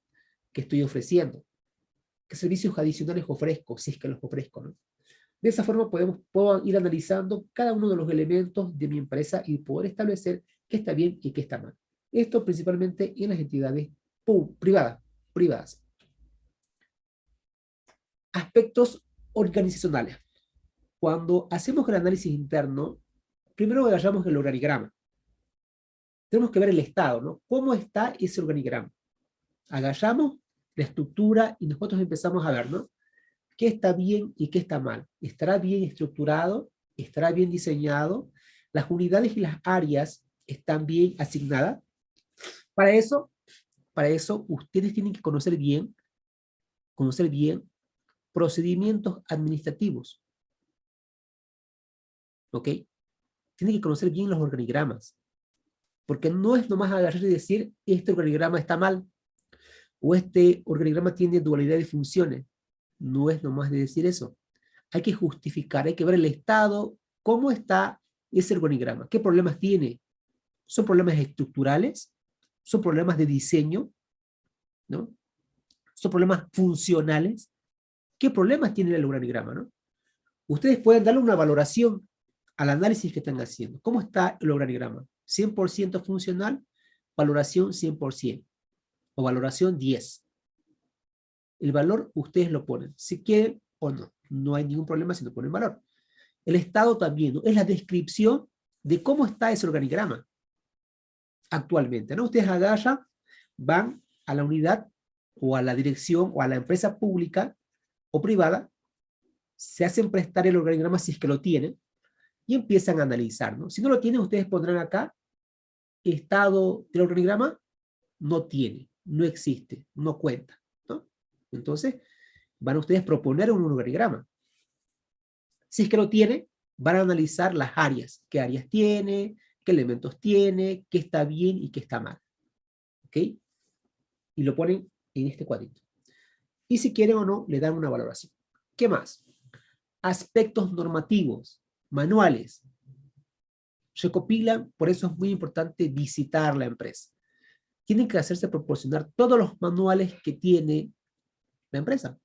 que estoy ofreciendo? ¿Qué servicios adicionales ofrezco, si es que los ofrezco, ¿no? De esa forma podemos, ir analizando cada uno de los elementos de mi empresa y poder establecer qué está bien y qué está mal. Esto principalmente en las entidades privadas. privadas. Aspectos organizacionales. Cuando hacemos el análisis interno, primero agarramos el organigrama. Tenemos que ver el estado, ¿no? ¿Cómo está ese organigrama? Agarramos la estructura y nosotros empezamos a ver, ¿no? ¿Qué está bien y qué está mal? ¿Estará bien estructurado? ¿Estará bien diseñado? ¿Las unidades y las áreas están bien asignadas? Para eso, para eso ustedes tienen que conocer bien, conocer bien procedimientos administrativos. ¿ok? Tiene que conocer bien los organigramas. Porque no es nomás agarrar y decir, este organigrama está mal, o este organigrama tiene dualidad de funciones. No es nomás de decir eso. Hay que justificar, hay que ver el estado, cómo está ese organigrama, qué problemas tiene. ¿Son problemas estructurales? ¿Son problemas de diseño? ¿No? ¿Son problemas funcionales? ¿Qué problemas tiene el organigrama? ¿no? Ustedes pueden darle una valoración al análisis que están haciendo. ¿Cómo está el organigrama? ¿100% funcional? Valoración 100%. O valoración 10. El valor ustedes lo ponen, si quieren o no. No hay ningún problema si no ponen valor. El estado también, ¿no? es la descripción de cómo está ese organigrama actualmente. ¿no? Ustedes agarran, van a la unidad o a la dirección o a la empresa pública o privada, se hacen prestar el organigrama si es que lo tienen, y empiezan a analizar. ¿no? Si no lo tienen, ustedes pondrán acá, estado del organigrama, no tiene, no existe, no cuenta. ¿no? Entonces, van ustedes a proponer un organigrama. Si es que lo tiene, van a analizar las áreas, qué áreas tiene, qué elementos tiene, qué está bien y qué está mal. ¿Ok? Y lo ponen en este cuadrito. Y si quieren o no, le dan una valoración. ¿Qué más? Aspectos normativos, manuales. Recopilan, por eso es muy importante visitar la empresa. Tienen que hacerse proporcionar todos los manuales que tiene la empresa.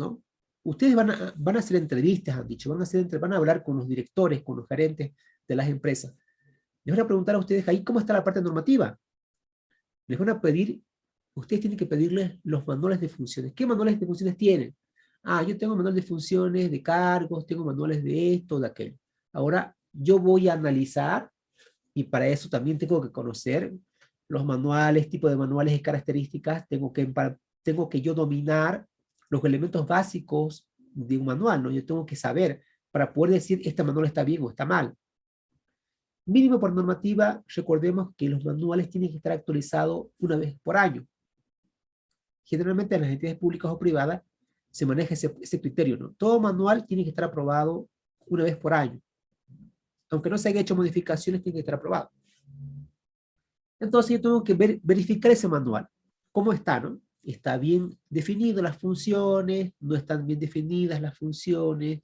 ¿No? Ustedes van a, van a hacer entrevistas, han dicho, van a, hacer, van a hablar con los directores, con los gerentes de las empresas. Les van a preguntar a ustedes ahí cómo está la parte normativa. Les van a pedir, ustedes tienen que pedirles los manuales de funciones. ¿Qué manuales de funciones tienen? Ah, yo tengo manuales de funciones, de cargos, tengo manuales de esto, de aquello. Ahora, yo voy a analizar, y para eso también tengo que conocer los manuales, tipo de manuales y características, tengo que, tengo que yo dominar los elementos básicos de un manual, ¿no? Yo tengo que saber para poder decir, este manual está bien o está mal. Mínimo por normativa, recordemos que los manuales tienen que estar actualizados una vez por año. Generalmente en las entidades públicas o privadas se maneja ese, criterio, ¿no? Todo manual tiene que estar aprobado una vez por año. Aunque no se haya hecho modificaciones, tiene que estar aprobado. Entonces yo tengo que ver, verificar ese manual. ¿Cómo está, no? Está bien definido las funciones, no están bien definidas las funciones,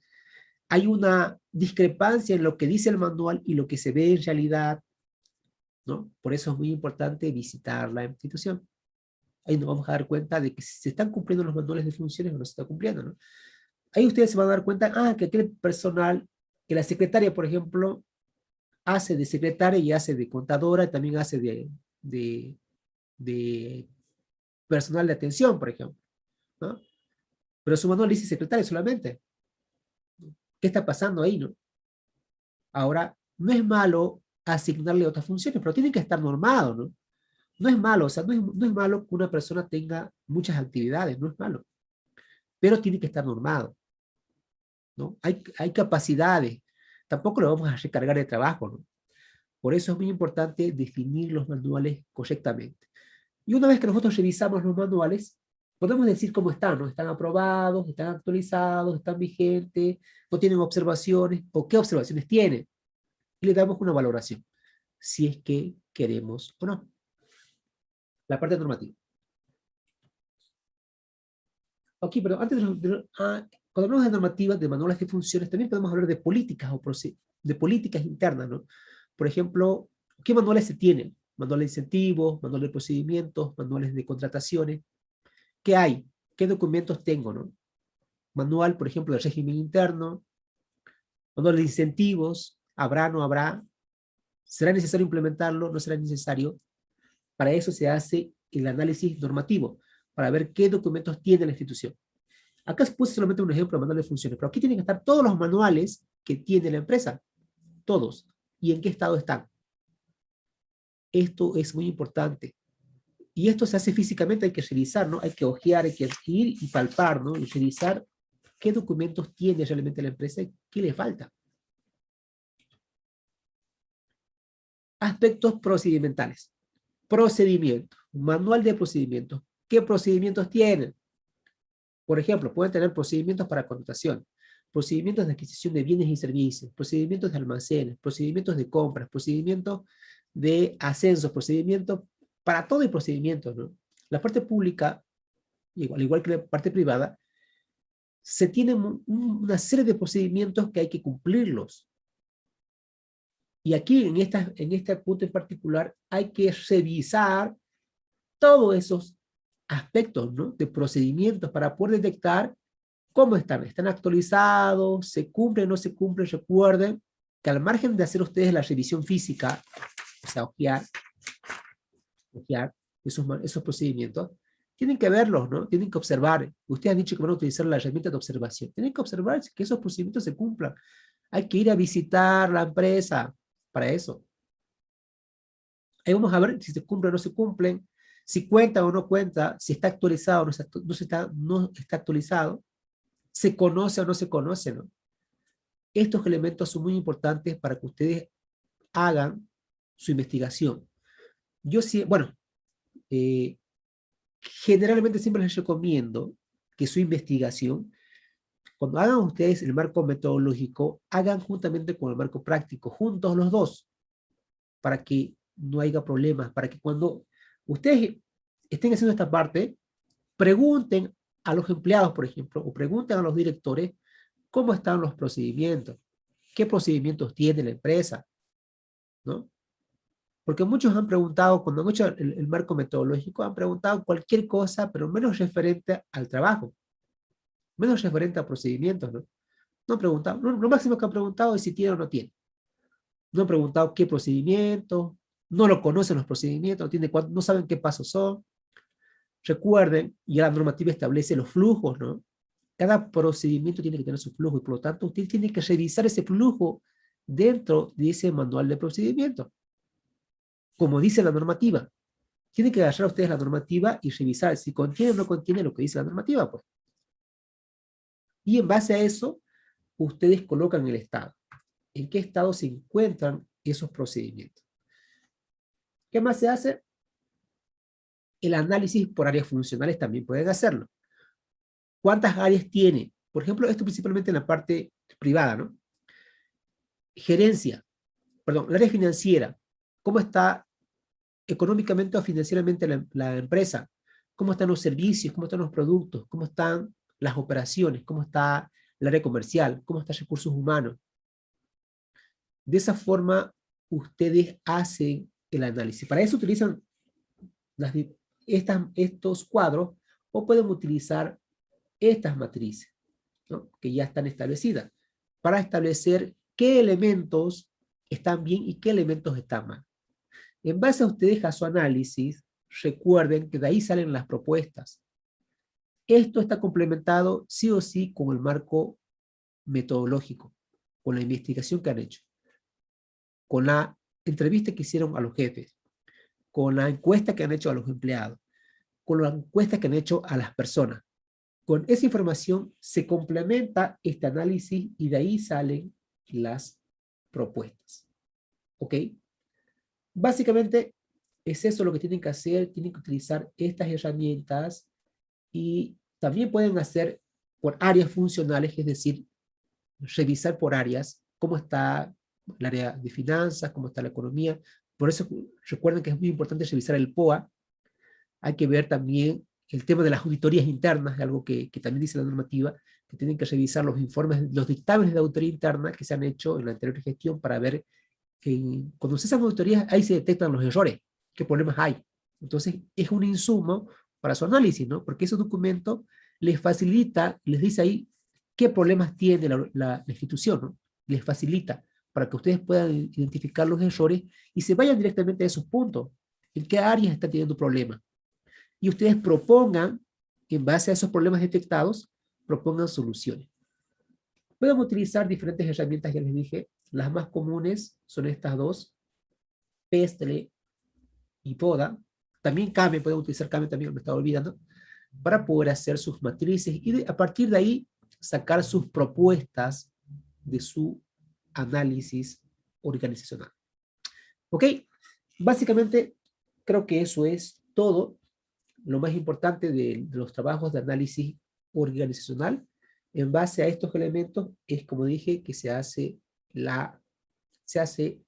hay una discrepancia en lo que dice el manual y lo que se ve en realidad, ¿no? Por eso es muy importante visitar la institución. Ahí nos vamos a dar cuenta de que se están cumpliendo los manuales de funciones o no se está cumpliendo, ¿no? Ahí ustedes se van a dar cuenta, ah, que aquel personal, que la secretaria, por ejemplo, hace de secretaria y hace de contadora, y también hace de, de, de personal de atención, por ejemplo, ¿no? Pero su manual dice secretaria solamente. ¿Qué está pasando ahí, no? Ahora, no es malo asignarle otras funciones, pero tiene que estar normado, ¿no? No es malo, o sea, no es, no es malo que una persona tenga muchas actividades, no es malo. Pero tiene que estar normado. ¿no? Hay, hay capacidades. Tampoco lo vamos a recargar de trabajo, ¿no? Por eso es muy importante definir los manuales correctamente. Y una vez que nosotros revisamos los manuales, podemos decir cómo están, ¿no? Están aprobados, están actualizados, están vigentes, no tienen observaciones, o qué observaciones tienen. Y le damos una valoración, si es que queremos o no. La parte normativa. Ok, pero antes de, ah, cuando hablamos de normativas, de manuales de funciones, también podemos hablar de políticas o de políticas internas, ¿no? Por ejemplo, ¿qué manuales se tienen? Manuales de incentivos, manuales de procedimientos, manuales de contrataciones. ¿Qué hay? ¿Qué documentos tengo? No? Manual, por ejemplo, del régimen interno, manual de incentivos, ¿habrá, no habrá? ¿Será necesario implementarlo? ¿No será necesario? Para eso se hace el análisis normativo, para ver qué documentos tiene la institución. Acá puse solamente un ejemplo de manual de funciones, pero aquí tienen que estar todos los manuales que tiene la empresa. Todos. ¿Y en qué estado están? Esto es muy importante. Y esto se hace físicamente, hay que revisar, ¿no? Hay que ojear, hay que ir y palpar, ¿no? Y revisar qué documentos tiene realmente la empresa y qué le falta. Aspectos procedimentales. Procedimiento. Manual de procedimientos. ¿Qué procedimientos tienen? Por ejemplo, pueden tener procedimientos para contratación, procedimientos de adquisición de bienes y servicios, procedimientos de almacenes, procedimientos de compras, procedimientos de ascensos, procedimientos, para todo el procedimiento, ¿no? La parte pública, igual, igual que la parte privada, se tienen una serie de procedimientos que hay que cumplirlos. Y aquí, en, esta, en este punto en particular, hay que revisar todos esos aspectos ¿no? de procedimientos para poder detectar cómo están. ¿Están actualizados? ¿Se cumplen o no se cumplen? Recuerden que al margen de hacer ustedes la revisión física, o sea, ojear, ojear esos, esos procedimientos, tienen que verlos, ¿no? Tienen que observar. Ustedes han dicho que van a utilizar la herramienta de observación. Tienen que observar que esos procedimientos se cumplan. Hay que ir a visitar la empresa para eso. Ahí vamos a ver si se cumplen o no se cumplen, si cuenta o no cuenta, si está actualizado o no, está, no está actualizado, se conoce o no se conoce, ¿no? Estos elementos son muy importantes para que ustedes hagan su investigación. Yo sí, bueno, eh, generalmente siempre les recomiendo que su investigación, cuando hagan ustedes el marco metodológico, hagan juntamente con el marco práctico, juntos los dos, para que no haya problemas, para que cuando ustedes estén haciendo esta parte, pregunten a los empleados, por ejemplo, o pregunten a los directores cómo están los procedimientos, qué procedimientos tiene la empresa, ¿no? Porque muchos han preguntado, cuando han hecho el, marco metodológico, han preguntado cualquier cosa, pero menos referente al trabajo. Menos referente a procedimientos, ¿no? No han preguntado, lo, máximo que han preguntado es si tiene o no tiene. No han preguntado qué procedimiento, no lo conocen los procedimientos, no, tiene, no saben qué pasos son. Recuerden, ya la normativa establece los flujos, ¿no? Cada procedimiento tiene que tener su flujo y por lo tanto usted tiene que revisar ese flujo dentro de ese manual de procedimiento como dice la normativa. Tienen que agarrar ustedes la normativa y revisar si contiene o no contiene lo que dice la normativa. Pues. Y en base a eso, ustedes colocan el estado. ¿En qué estado se encuentran esos procedimientos? ¿Qué más se hace? El análisis por áreas funcionales también pueden hacerlo. ¿Cuántas áreas tiene? Por ejemplo, esto principalmente en la parte privada, ¿no? Gerencia, perdón, la área financiera, cómo está económicamente o financieramente la, empresa, cómo están los servicios, cómo están los productos, cómo están las operaciones, cómo está el área comercial, cómo están recursos humanos. De esa forma, ustedes hacen el análisis. Para eso utilizan estas, estos cuadros o pueden utilizar estas matrices, que ya están establecidas, para establecer qué elementos están bien y qué elementos están mal. En base a ustedes a su análisis, recuerden que de ahí salen las propuestas. Esto está complementado sí o sí con el marco metodológico, con la investigación que han hecho, con la entrevista que hicieron a los jefes, con la encuesta que han hecho a los empleados, con la encuesta que han hecho a las personas. Con esa información se complementa este análisis y de ahí salen las propuestas. ¿Ok? Básicamente es eso lo que tienen que hacer, tienen que utilizar estas herramientas y también pueden hacer por áreas funcionales, es decir, revisar por áreas cómo está el área de finanzas, cómo está la economía. Por eso recuerden que es muy importante revisar el POA. Hay que ver también el tema de las auditorías internas, algo que, que también dice la normativa, que tienen que revisar los informes, los dictámenes de auditoría interna que se han hecho en la anterior gestión para ver cuando se hacen auditorías, ahí se detectan los errores, qué problemas hay. Entonces, es un insumo para su análisis, ¿no? Porque ese documento les facilita, les dice ahí qué problemas tiene la, la, institución, ¿no? Les facilita para que ustedes puedan identificar los errores y se vayan directamente a esos puntos. ¿En qué áreas están teniendo problemas? Y ustedes propongan, en base a esos problemas detectados, propongan soluciones. Pueden utilizar diferentes herramientas, ya les dije, las más comunes son estas dos, Pestle y Poda. También Kame, pueden utilizar Kame también, me estaba olvidando, para poder hacer sus matrices y a partir de ahí sacar sus propuestas de su análisis organizacional. ¿Ok? Básicamente, creo que eso es todo lo más importante de, de los trabajos de análisis organizacional. En base a estos elementos es como dije que se hace, la, se hace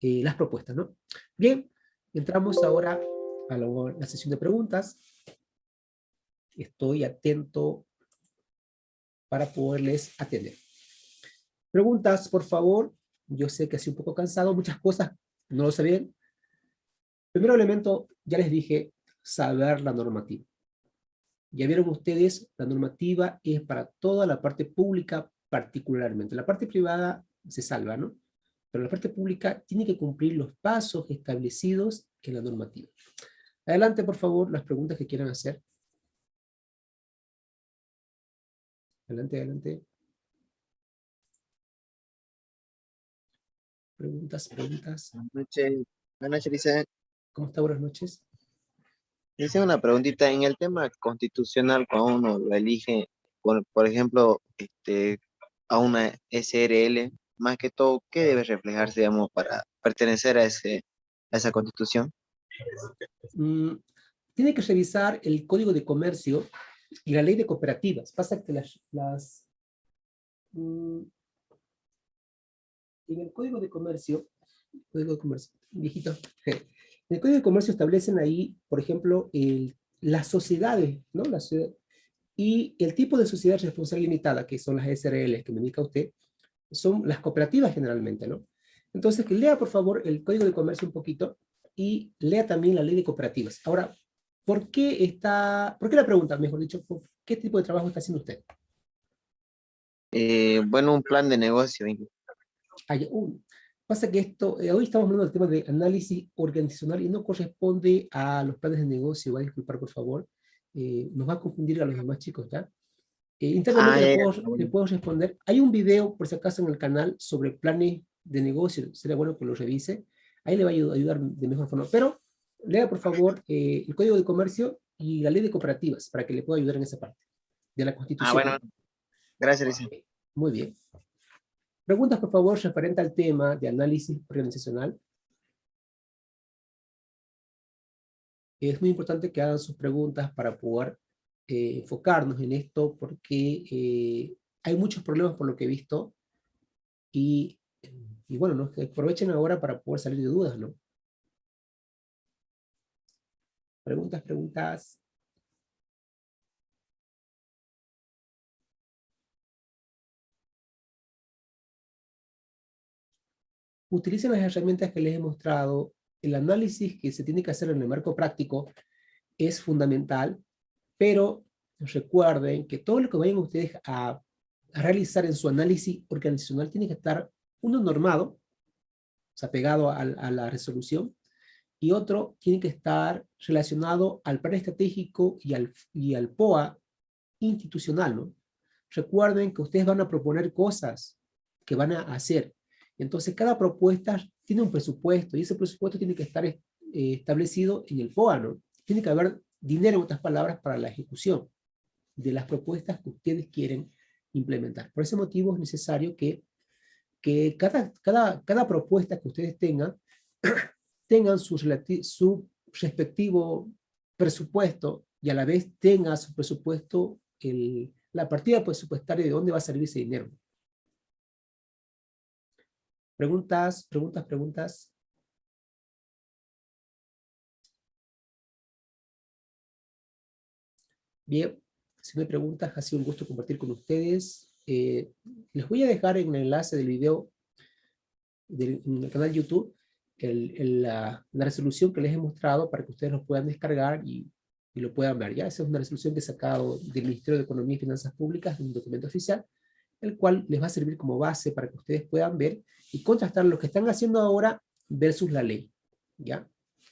eh, las propuestas. ¿no? Bien, entramos ahora a la sesión de preguntas. Estoy atento para poderles atender. Preguntas, por favor. Yo sé que sido un poco cansado, muchas cosas no lo sabían. Primero elemento, ya les dije, saber la normativa. Ya vieron ustedes, la normativa es para toda la parte pública particularmente. La parte privada se salva, ¿no? Pero la parte pública tiene que cumplir los pasos establecidos en la normativa. Adelante, por favor, las preguntas que quieran hacer. Adelante, adelante. Preguntas, preguntas. Buenas noches, buenas noches, dice. ¿Cómo está? Buenas noches. Dice una preguntita, en el tema constitucional, cuando uno lo elige, por, por ejemplo, este, a una SRL, más que todo, ¿qué debe reflejarse, digamos, para pertenecer a, ese, a esa constitución? Mm, tiene que revisar el Código de Comercio y la Ley de Cooperativas. Pasa que las... las mm, en el Código de Comercio, Código de Comercio, viejito, en el Código de Comercio establecen ahí, por ejemplo, el, las sociedades, ¿no? La y el tipo de sociedad responsable limitada, que son las SRL que me indica usted, son las cooperativas generalmente, ¿no? Entonces, lea por favor el Código de Comercio un poquito, y lea también la ley de cooperativas. Ahora, ¿por qué está, por qué la pregunta, mejor dicho, qué tipo de trabajo está haciendo usted? Eh, bueno, un plan de negocio. pasa que esto, eh, hoy estamos hablando del tema de análisis organizacional y no corresponde a los planes de negocio, va a disculpar por favor, eh, nos va a confundir a los demás chicos, ¿ya? Internamente ah, le, puedo, le, puedo, responder. Hay un video, por si acaso, en el canal sobre planes de negocio, sería bueno que lo revise, Ahí le va a ayudar de mejor forma. Pero lea por favor eh, el Código de Comercio y la Ley de Cooperativas para que le pueda ayudar en esa parte de la Constitución. Ah, bueno. Gracias, Luis. Muy bien. Preguntas, por favor, referente al tema de análisis organizacional. Es muy importante que hagan sus preguntas para poder eh, enfocarnos en esto, porque eh, hay muchos problemas por lo que he visto, y y bueno, ¿no? aprovechen ahora para poder salir de dudas, ¿no? Preguntas, preguntas. Utilicen las herramientas que les he mostrado. El análisis que se tiene que hacer en el marco práctico es fundamental, pero recuerden que todo lo que vayan ustedes a, a realizar en su análisis organizacional tiene que estar uno normado, o sea, pegado a, la resolución, y otro tiene que estar relacionado al plan estratégico y al, y al POA institucional, ¿no? Recuerden que ustedes van a proponer cosas que van a hacer. Entonces, cada propuesta tiene un presupuesto, y ese presupuesto tiene que estar eh, establecido en el POA, ¿no? Tiene que haber dinero, en otras palabras, para la ejecución de las propuestas que ustedes quieren implementar. Por ese motivo es necesario que que cada, cada, cada propuesta que ustedes tengan, tengan su, su respectivo presupuesto y a la vez tenga su presupuesto, el, la partida presupuestaria de dónde va a salir ese dinero. Preguntas, preguntas, preguntas. Bien, si no hay preguntas, ha sido un gusto compartir con ustedes. Eh, les voy a dejar en el enlace del video del, en el canal YouTube la, resolución que les he mostrado para que ustedes lo puedan descargar y, y, lo puedan ver. Ya esa es una resolución que he sacado del Ministerio de Economía y Finanzas Públicas, un documento oficial, el cual les va a servir como base para que ustedes puedan ver y contrastar lo que están haciendo ahora versus la ley. ¿ya?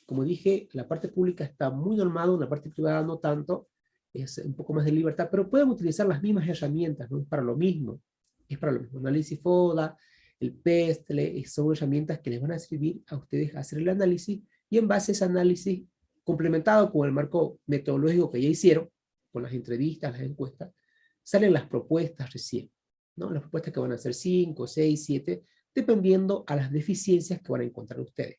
Como dije, la parte pública está muy normada, la parte privada no tanto, es un poco más de libertad, pero pueden utilizar las mismas herramientas, ¿no? Es para lo mismo, es para lo mismo. Análisis FODA, el PESTLE, son herramientas que les van a servir a ustedes a hacer el análisis, y en base a ese análisis, complementado con el marco metodológico que ya hicieron, con las entrevistas, las encuestas, salen las propuestas recién, ¿no? Las propuestas que van a ser 5, 6, 7, dependiendo a las deficiencias que van a encontrar ustedes,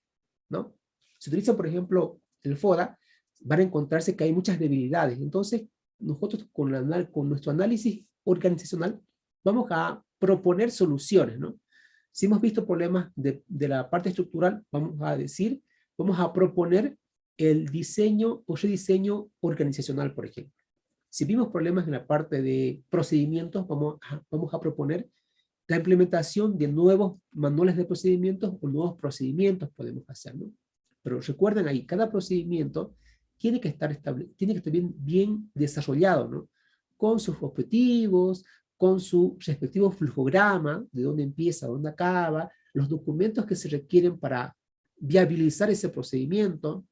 ¿no? Si utilizan, por ejemplo, el FODA, van a encontrarse que hay muchas debilidades. Entonces, nosotros con, con nuestro análisis organizacional, vamos a proponer soluciones, ¿no? Si hemos visto problemas de, de la parte estructural, vamos a decir, vamos a proponer el diseño o rediseño organizacional, por ejemplo. Si vimos problemas en la parte de procedimientos, vamos a, vamos a proponer la implementación de nuevos manuales de procedimientos o nuevos procedimientos podemos hacer, ¿no? Pero recuerden ahí, cada procedimiento tiene que estar, estable, tiene que estar bien, bien desarrollado, ¿no? Con sus objetivos, con su respectivo flujograma, de dónde empieza, dónde acaba, los documentos que se requieren para viabilizar ese procedimiento,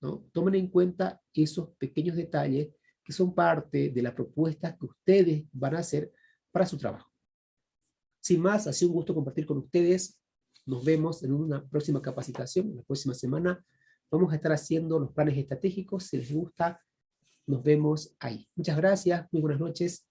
¿no? Tomen en cuenta esos pequeños detalles que son parte de la propuesta que ustedes van a hacer para su trabajo. Sin más, ha sido un gusto compartir con ustedes. Nos vemos en una próxima capacitación, la próxima semana. Vamos a estar haciendo los planes estratégicos. Si les gusta, nos vemos ahí. Muchas gracias, muy buenas noches.